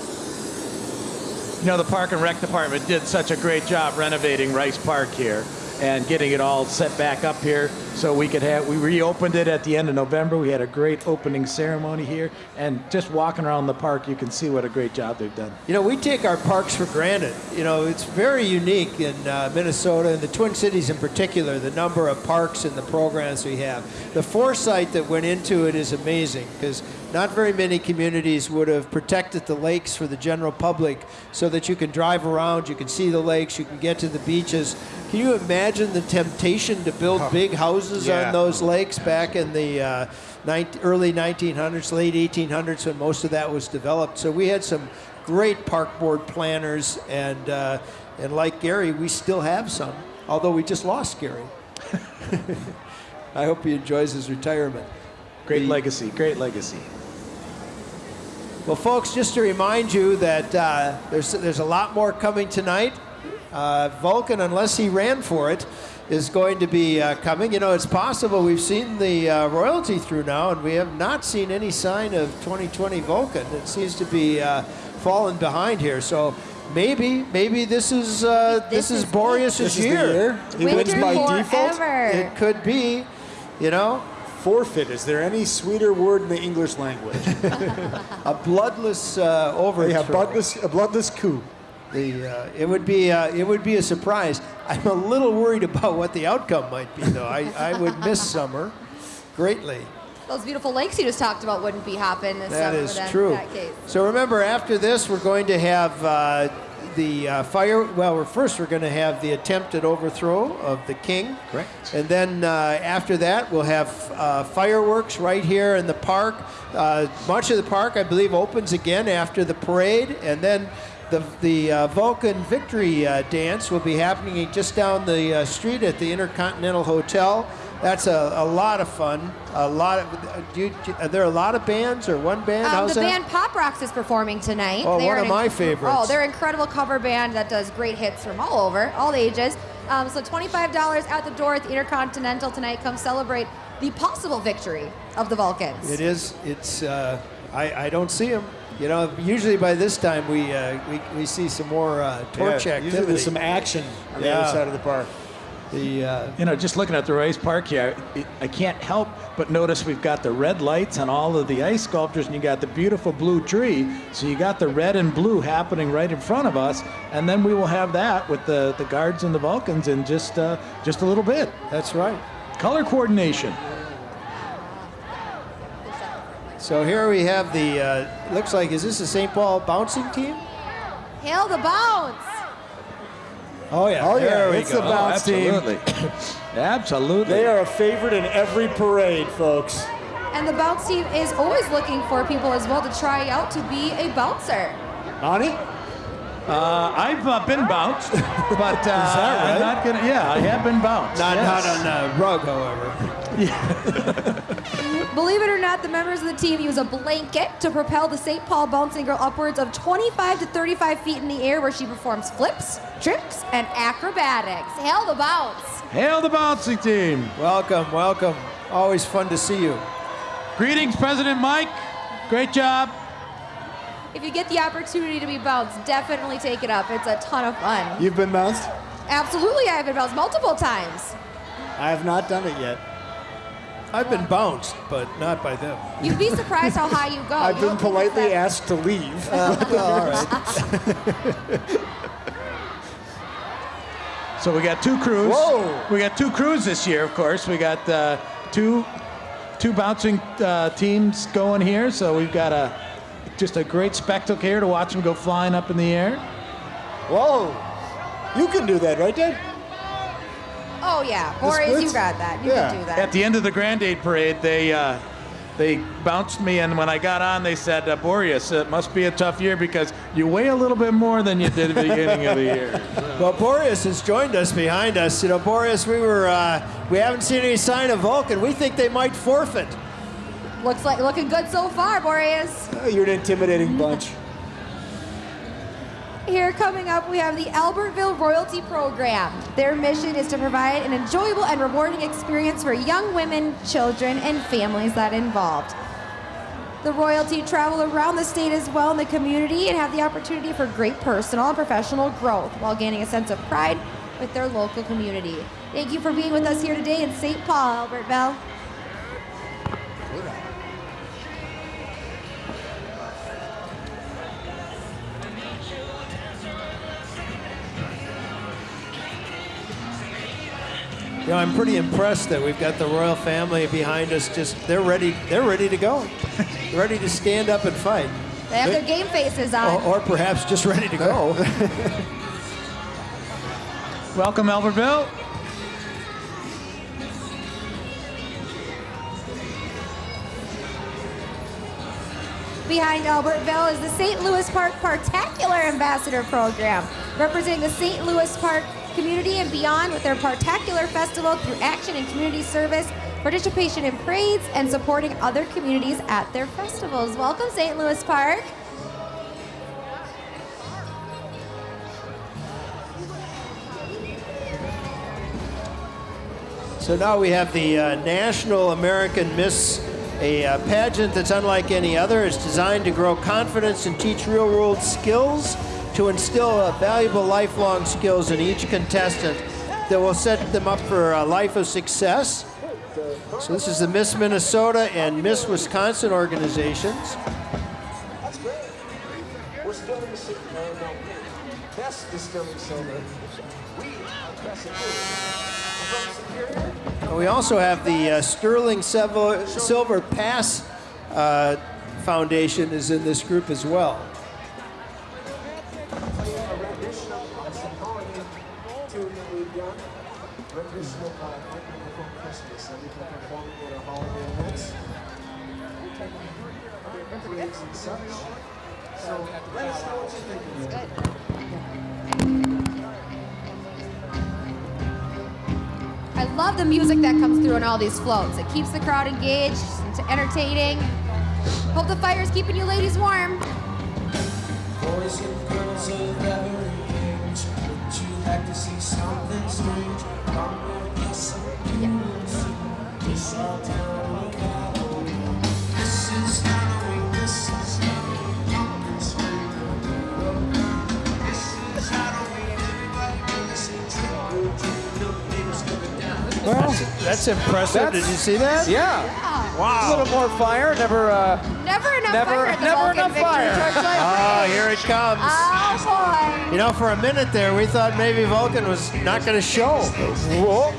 You know, the Park and Rec Department did such a great job renovating Rice Park here and getting it all set back up here so we could have, we reopened it at the end of November. We had a great opening ceremony here. And just walking around the park, you can see what a great job they've done. You know, we take our parks for granted. You know, it's very unique in uh, Minnesota and the Twin Cities in particular, the number of parks and the programs we have. The foresight that went into it is amazing because not very many communities would have protected the lakes for the general public so that you can drive around, you can see the lakes, you can get to the beaches. Can you imagine the temptation to build big houses Yeah. on those lakes back in the uh, 19, early 1900s, late 1800s when most of that was developed? So we had some great park board planners, and uh, and like Gary, we still have some, although we just lost Gary. I hope he enjoys his retirement. Great The- legacy, great legacy. Well, folks, just to remind you that uh, there's there's a lot more coming tonight. Uh, Vulcan, unless he ran for it, is going to be uh, coming. You know, it's possible we've seen the uh, royalty through now, and we have not seen any sign of 2020 Vulcan. It seems to be uh, falling behind here. So maybe maybe this is uh, this, This is is Boreas's This is the year. year. He wins by default. forever. It could be, you know, Forfeit. Is there any sweeter word in the English language? a bloodless uh, overthrow. yeah, bloodless, a bloodless coup. The, uh, it would be uh, it would be a surprise. I'm a little worried about what the outcome might be, though. I, I would miss summer greatly. Those beautiful lakes you just talked about wouldn't be hopping this That summer is then, true. in that case. So remember, after this, we're going to have uh, the uh, fire. Well, we're, first we're going to have the attempted overthrow of the king. Correct. And then uh, after that, we'll have uh, fireworks right here in the park. Uh, much of the park, I believe, opens again after the parade, and then the the uh, Vulcan Victory uh, Dance will be happening just down the uh, street at the Intercontinental Hotel. That's a, a lot of fun. A lot of. Do you, are there a lot of bands or one band? Um, How's the that? band Pop Rocks is performing tonight. Oh, They one are of my inc- favorites. Oh, they're an incredible cover band that does great hits from all over, all ages. Um, so $25 out the door at the Intercontinental tonight. Come celebrate the possible victory of the Vulcans. It is. It's. Uh, I, I don't see them. You know, usually by this time we uh, we, we see some more uh, torch Yeah, activity. Usually there's some action on the other side of the park. The uh, You know, just looking at the Rice Park here, I- I can't help but notice we've got the red lights on all of the ice sculptures, and you got the beautiful blue tree. So you got the red and blue happening right in front of us, and then we will have that with the, the guards and the Vulcans in just uh, just a little bit. that's right. Color coordination. So here we have the. Uh, looks like is this the St. Paul bouncing team? Hail the bounce! Oh yeah. Oh, yeah, There it's go. the bounce team. absolutely. absolutely. They are a favorite in every parade, folks. And the bounce team is always looking for people as well to try out to be a bouncer. Bonnie? Uh, I've uh, been bounced, but uh, that I'm not gonna. Yeah, I have been bounced. Not yes. not on uh, rug, however. Believe it or not, the members of the team use a blanket to propel the St. Paul bouncing girl upwards of 25 to 35 feet in the air, where she performs flips, tricks, and acrobatics. Hail the bounce! Hail the bouncing team! Welcome, welcome. Always fun to see you. Greetings, President Mike. Great job. If you get the opportunity to be bounced, definitely take it up. It's a ton of fun. You've been bounced? Absolutely, I have been bounced multiple times. I have not done it yet. I've been bounced, but not by them. You'd be surprised how high you go. I've You been don't think it's politely asked to leave. all right. So we got two crews. Whoa. We got two crews this year, of course. We got uh, two two bouncing uh, teams going here. So we've got a just a great spectacle here to watch them go flying up in the air. Whoa. You can do that, right, Dad? Oh yeah, The Boreas, you splits? got that. You Yeah. can do that. At the end of the Grande Day parade, they uh, they bounced me, and when I got on, they said, uh, "Boreas, it must be a tough year because you weigh a little bit more than you did at the beginning of the year." Well, Boreas has joined us behind us. You know, Boreas, we were uh, we haven't seen any sign of Vulcan. We think they might forfeit. Looks like looking good so far, Boreas. Oh, you're an intimidating bunch. Here coming up, we have the Albertville Royalty Program. Their mission is to provide an enjoyable and rewarding experience for young women, children, and families that involved. The royalty travel around the state as well in the community and have the opportunity for great personal and professional growth while gaining a sense of pride with their local community. Thank you for being with us here today in St. Paul, Albertville. You know, I'm pretty impressed that we've got the royal family behind us. Just they're ready. They're ready to go. ready to stand up and fight, They have their game faces on. or, or perhaps just ready to go. Welcome, Albertville. Behind Albertville is the St. Louis Park Parktacular Ambassador Program, representing the St. Louis Park community and beyond with their Parktacular Festival through action and community service, participation in parades, and supporting other communities at their festivals. Welcome, St. Louis Park. So now we have the uh, National American Miss, a uh, pageant that's unlike any other. It's designed to grow confidence and teach real world skills to instill uh, valuable lifelong skills in each contestant that will set them up for a life of success. So this is the Miss Minnesota and Miss Wisconsin organizations. That's great. We're still in the city. We also have the uh, Sterling Silver, Silver Pass uh, Foundation is in this group as well. I love the music that comes through on all these floats. It keeps the crowd engaged, it's entertaining. Hope the fire's keeping you ladies warm. Boys and girls of every age, would you like to see something strange? Come with us and our town Well, That's impressive. That's- Did you see that? yeah. A Wow. A little more fire. Never. Uh, Never enough Never- fire at the never Vulcan enough Victory fire. Torchlight Oh, here it comes. Oh You know, for a minute there, we thought maybe Vulcan was not going to show. whoa.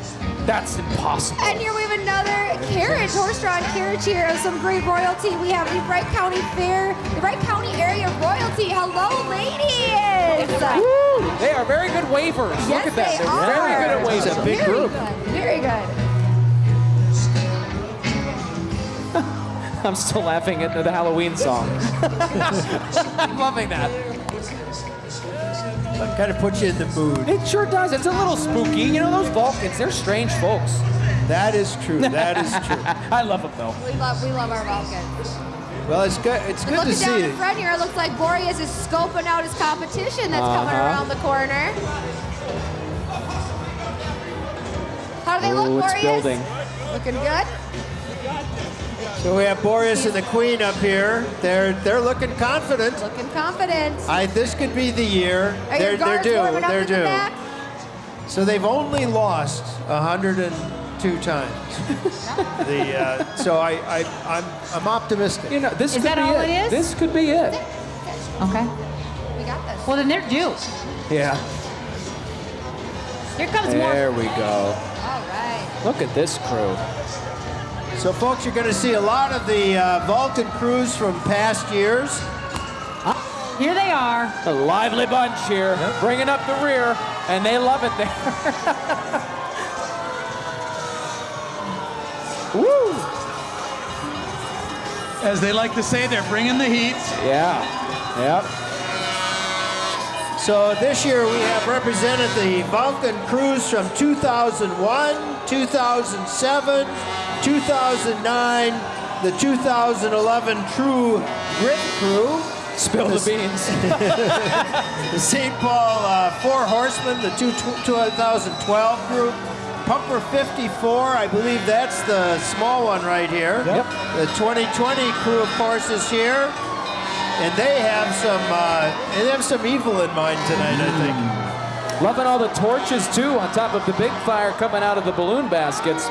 That's impossible. And here we have another carriage, horse-drawn carriage here of some great royalty. We have the Wright County Fair, the Wright County area royalty. Hello, ladies! Woo! They are very good wavers. Yes, Look at that. they They're very good at waving. It's a big Very group. good. Very good. I'm still laughing at the Halloween song. I'm loving that. Kind of puts you in the mood. It sure does. It's a little spooky. You know, those Vulcans, they're strange folks. That is true. That is true. I love them, though. We love, we love our Vulcans. Well, it's good. It's good to see. looking down see in front here, it looks like Boreas is scoping out his competition that's coming Uh-huh. around the corner. How do they look, Ooh, it's Boreas? building. Looking good? So we have Boreas and the Queen up here. They're they're looking confident. Looking confident. I this could be the year. Are they're they're due. They're in the due. So they've only lost 102 times. the uh, so I, I I'm I'm optimistic. You know, this Is could that be all it. it is? This could be it. Okay. We got this. Well, then they're due. Yeah. Here comes more. There we go. All right. Look at this crew. So folks, you're going to see a lot of the uh, Vulcan crews from past years. Here they are. A lively bunch here, bringing up the rear, and they love it there. Woo! As they like to say, they're bringing the heat. Yeah. Yep. So this year we have represented the Vulcan crews from 2001, 2007, 2009, the 2011 True Grit crew, Spill the beans. the St. Paul uh, Four Horsemen, the two, 2012 group, Pumper 54, I believe that's the small one right here. Yep. The 2020 crew, of course, is here. And they have some uh, they have some evil in mind tonight, I think. Loving all the torches too on top of the big fire coming out of the balloon baskets.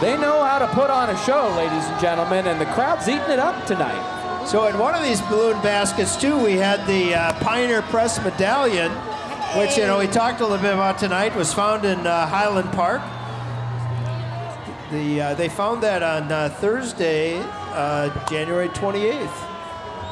They know how to put on a show, ladies and gentlemen, and the crowd's eating it up tonight. So in one of these balloon baskets too, we had the uh, Pioneer Press medallion, which you know we talked a little bit about tonight. Was found in uh, Highland Park. The uh, they found that on uh, Thursday, uh, January 28th.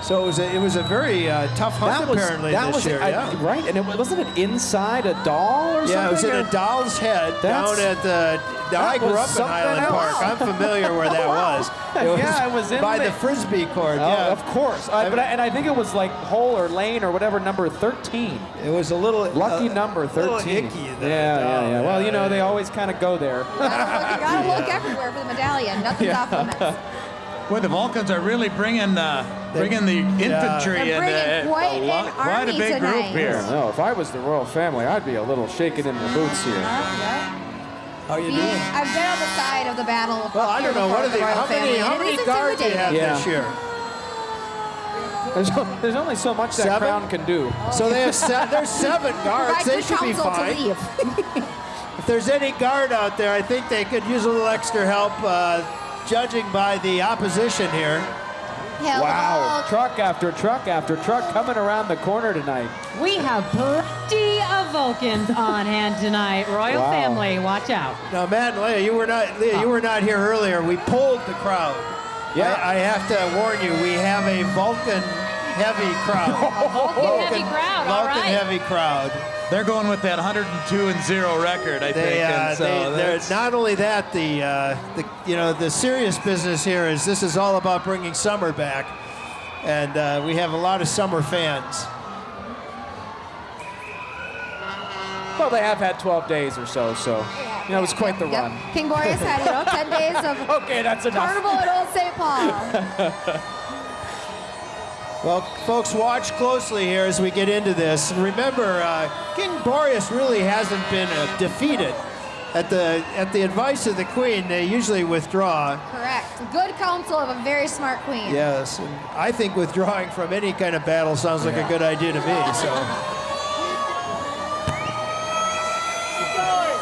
So it was a, it was a very uh, tough hunt apparently that this was year. I- yeah. right, and it wasn't it inside a doll or something. Yeah, it was in or- a doll's head That's- down at the. Now, I that grew up in Highland else. Park. I'm familiar where that was. It was Yeah, it was in by the- the frisbee court. Oh, yeah, of course. I, but I, and I think it was like hole or lane or whatever number 13. it was a little Lucky uh, number 13. icky, yeah, that yeah, yeah. Well, you know, they always kind of go there. Gotta you gotta look everywhere for the medallion. Nothing's off limits. Boy, the Vulcans are really bringing uh, bringing the infantry They're and bringing uh, quite a lot- an quite a army big group here. no, if I was the royal family, I'd be a little shaken in the boots here. How you See, doing? I've been on the side of the battle. Well, I don't know. What are with the, royal how many how many guards do you have Yeah. this year? There's, there's only so much that crown can do. So they have se- there's seven guards. They should be counsel to fine. leave. If there's any guard out there, I think they could use a little extra help, uh, judging by the opposition here. Hell Wow. no. Truck after truck after truck coming around the corner tonight. We have plenty of Vulcans on hand tonight. Royal Wow. family, watch out. Now, Matt and Leah, you were not Leah, you were not here earlier. We pulled the crowd. Yeah. I, I have to warn you, we have a Vulcan heavy crowd. Vulcan heavy crowd, all Vulcan right. heavy crowd. They're going with that 102 and 0 record, I They, think. uh, and so they, they're not only that, the, uh, the you know the serious business here is this is all about bringing summer back, and uh, we have a lot of summer fans. Well, they have had 12 days or so, so you know it was quite the Yep. run. King Boreas had, you know, 10 days of Okay, that's enough. carnival at Old St. Paul. Well, folks, watch closely here as we get into this. And remember, uh, King Boreas really hasn't been uh, defeated. At the at the advice of the Queen, they usually withdraw. Correct. Good counsel of a very smart queen. Yes, and I think withdrawing from any kind of battle sounds like a good idea to me. So.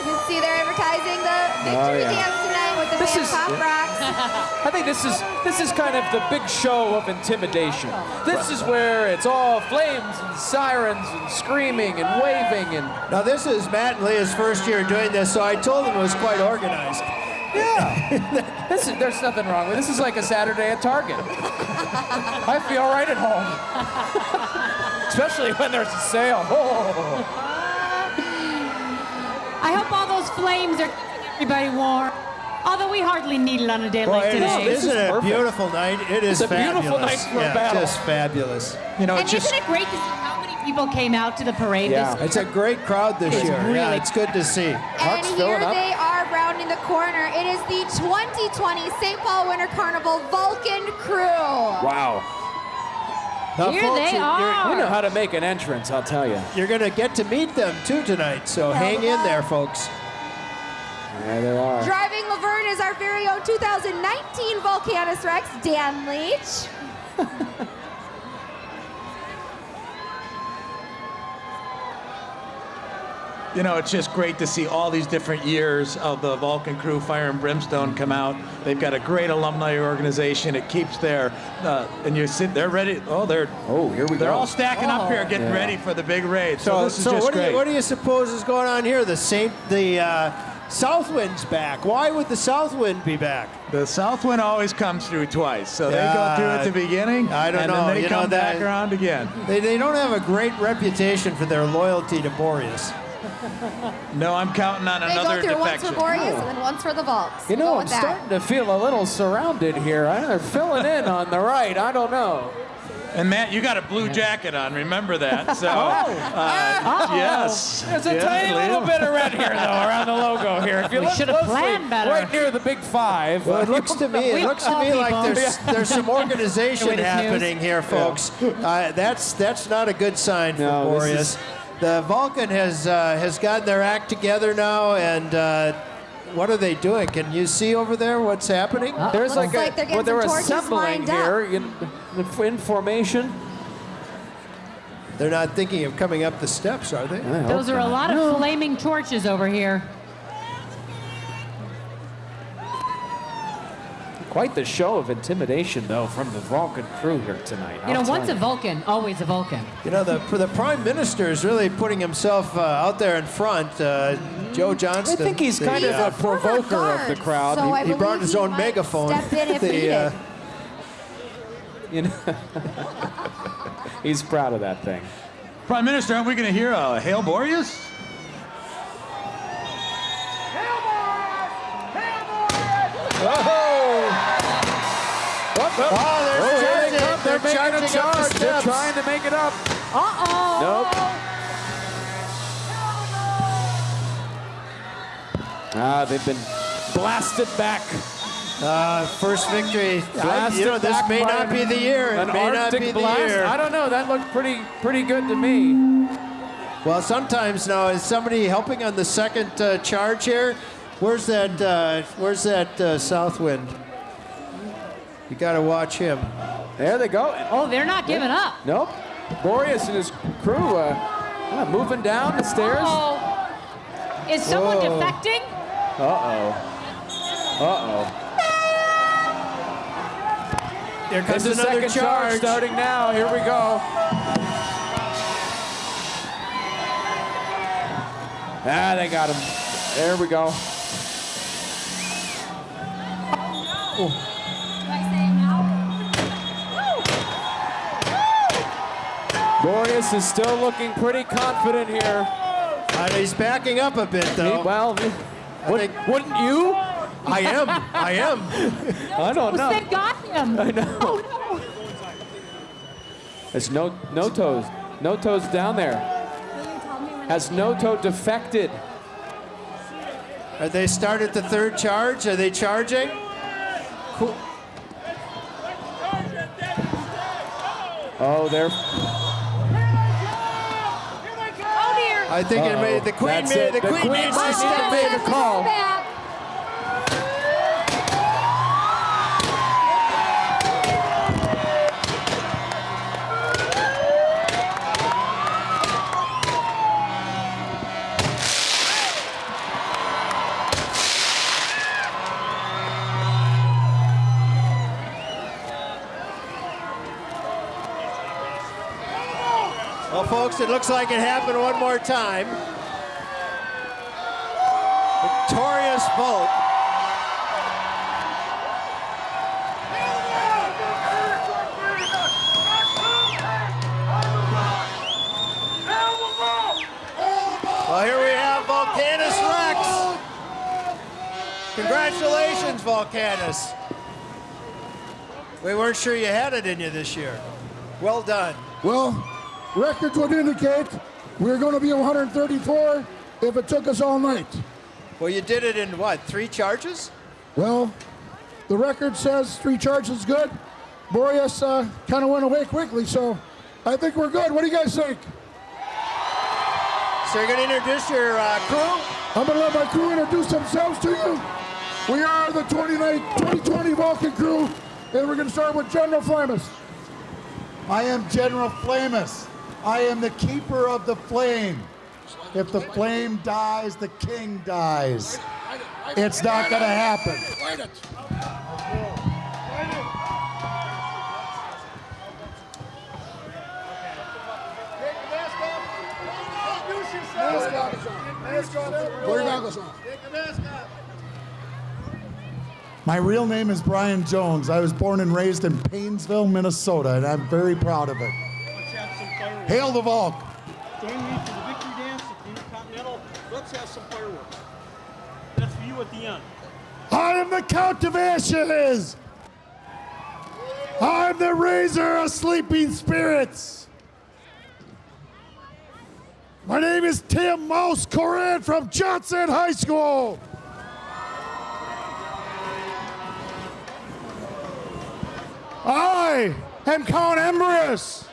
You see they're advertising the victory yeah. dance tonight with the This is- Pop Rocks. I think this is this is kind of the big show of intimidation. This is where it's all flames and sirens and screaming and waving and Now this is Matt and Leah's first year doing this, so I told them it was quite organized. yeah. this is, there's nothing wrong with it. This is like a Saturday at Target. I feel right at home, especially when there's a sale. Oh. I hope all those flames are keeping everybody warm. Although we hardly need it on a day Boy, like it is, today. isn't is it a perfect. beautiful night? It is It's a beautiful night for a yeah, battle. just fabulous. you know, and it's just isn't it great to see how many people came out to the parade Yeah. this It's a great crowd this It's year. yeah, really- it's good to see. And Park's here filling up. they are rounding the corner. It is the 2020 St. Paul Winter Carnival Vulcan Crew. Wow. Now, Here folks, they you're- are. We know how to make an entrance, I'll tell you. You're, you're going to get to meet them too tonight, so hang in there, folks. There they are. Driving Laverne is our very own 2019 Vulcanus Rex, Dan Leach. You know, it's just great to see all these different years of the Vulcan Crew Fire and Brimstone come out. They've got a great alumni organization. It keeps their, uh, and you sit, they're ready. Oh, they're Oh, here we go. they're go. all stacking up here, getting Yeah. ready for the big raid. So, So, this is so just what, do great. you, what do you suppose is going on here? The Saint, the uh, Southwind's back. Why would the Southwind be back? the South Wind always comes through twice, so they Yeah, go through at the beginning, I don't and know. then they You know come that- back around again. They, they don't have a great reputation for their loyalty to Boreas. No, I'm counting on They another go through once defection. for Boreas and then once for the Vaults. You know, I'm with that. starting to feel a little surrounded here. I- They're filling in on the right. I don't know. And Matt, you got a blue jacket on. Remember that. So, uh, yes. There's a Yeah, tiny Leo. little bit of red here, though, around the logo here. If you We look should have closely, planned better. right near the big five. Well, it looks to me, it looks to me like there's there's some organization happening here, folks. Uh, that's that's not a good sign for No, this Boreas. is- The Vulcan has uh, has gotten their act together now, and uh, what are they doing? Can you see over there what's happening? Uh, There's Looks like, like a, they're well, they're assembling here in, in formation. They're not thinking of coming up the steps, are they? Those are a lot of flaming torches over here. Quite the show of intimidation, though, from the Vulcan crew here tonight. You know, I'll tell once a Vulcan, always a Vulcan. You know, the for the Prime Minister is really putting himself uh, out there in front. Uh, Joe Johnston. I think he's the, kind uh, of a former provoker of the crowd. so he, I he brought his he own might megaphone. step in if The, uh, You know? he's proud of that thing. Prime Minister, aren't we going to hear uh, Hail Boreas? Oh, they're Oh, here charging. they come. They're, making charging a up the charge. They're trying to make it up. Uh-oh. Nope. Ah, they've been blasted back. Uh, first victory. I, Blasted you know, this back may not be the year. It An may not Arctic be the blast. year. I don't know. That looked pretty pretty good to me. Well, sometimes now is somebody helping on the second uh, charge here. Where's that? Uh, where's that uh, south wind? You got to watch him. There they go. Oh, they're not giving up. Nope. Boreas and his crew uh, uh, moving down the stairs. Oh. Is someone Whoa. defecting? Uh-oh. Uh-oh. Here comes It's a another second charge starting now. Here we go. Ah, they got him. There we go. Boreas is still looking pretty confident here. Uh, he's backing up a bit, though. Well, would, think- wouldn't you? I am. I am. I don't Who know. said got him? I know. Oh, There's no no toes. No toes down there. Has no toe defected? Are they started the third charge? Are they charging? Cool. Oh, they're Oh. I think it made the queen That's made it. the The queen, queen made might some need to step make in. a call. Folks, it looks like it happened one more time. Victorious Volk. Well, here we have Vulcanus Rex. Congratulations, Vulcanus. We weren't sure you had it in you this year. Well done. Well, records would indicate we're going to be 134 if it took us all night. Well, you did it in what, three charges? Well, the record says three charges is good. Boreas uh, kind of went away quickly, so I think we're good. What do you guys think? So you're going to introduce your uh, crew? I'm going to let my crew introduce themselves to you. We are the 29 2020 Vulcan crew, and we're going to start with General Flameous. I am General Flameous. I am the keeper of the flame. If the flame dies, the king dies. It's not going to happen. My real name is Brian Jones. I was born and raised in Paynesville, Minnesota, and I'm very proud of it. Hail the Volk! Join me for the victory dance at the Intercontinental. Let's have some fireworks. That's for you at the end. I am the Count of Ashes! I'm the raiser of sleeping spirits! My name is Tim Mouse Coran from Johnson High School! I am Count Embrious.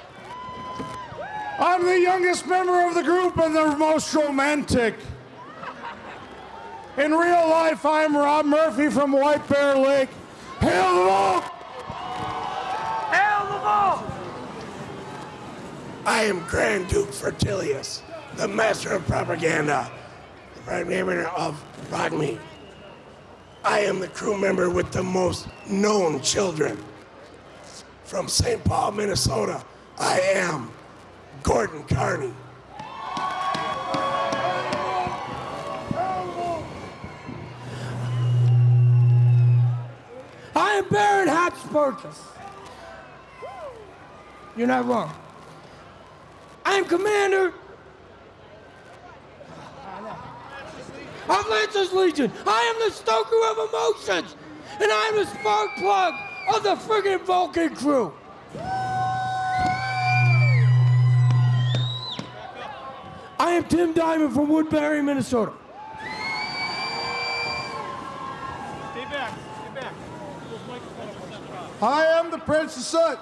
I'm the youngest member of the group and the most romantic. In real life, I'm Rob Murphy from White Bear Lake. Hail the Volk! Hail the Volk! I am Grand Duke Fertilious, the master of propaganda, the prime minister of Rogme. I am the crew member with the most known children. From St. Paul, Minnesota, I am Gordon Carney. I am Baron Hotspurchus. You're not wrong. I am commander of Lancer's Legion. I am the stoker of emotions, and I am the spark plug of the friggin' Vulcan crew. I am Tim Diamond from Woodbury, Minnesota. Stay back. Stay back. Those microphones are set up. I am the Prince of Soot,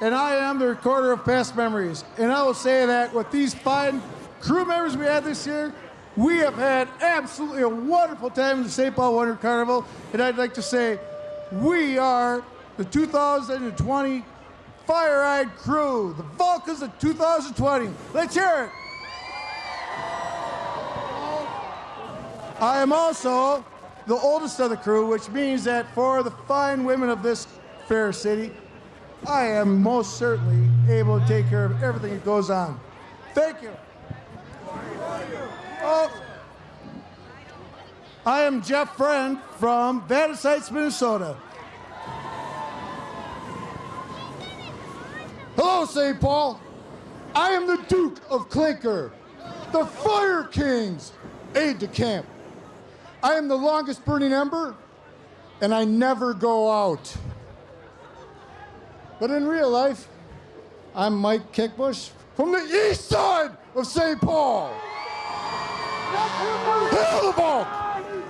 and I am the recorder of past memories. And I will say that with these fine crew members we had this year, we have had absolutely a wonderful time in the St. Paul Winter Carnival. And I'd like to say, we are the 2020 Fire Eyed Crew, the Vulcans of 2020. Let's hear it. I am also the oldest of the crew, which means that for the fine women of this fair city, I am most certainly able to take care of everything that goes on. Thank you. Oh, I am Jeff Friend from Vadnais Heights, Minnesota. Hello, St. Paul. I am the Duke of Clinker, the Fire King's aide de camp. I am the longest burning ember, and I never go out. But in real life, I'm Mike Kickbush from the east side of St. Paul.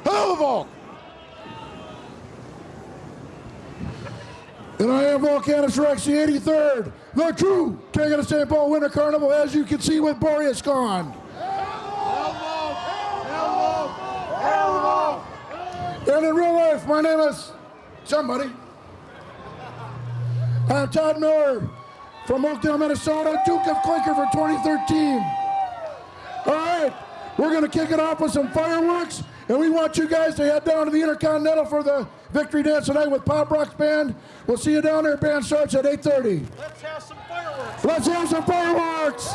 The Volk! And I am Vulcanus Rex, the 83rd, the true king of the St. Paul Winter Carnival, as you can see with Boreas gone. And in real life, my name is somebody. I'm Todd Miller from Oakdale, Minnesota, Duke of Clinker for 2013. All right, we're going to kick it off with some fireworks, and we want you guys to head down to the Intercontinental for the victory dance tonight with Pop Rock's band. We'll see you down there. Band starts at 8:30. Let's have some fireworks. Let's have some fireworks.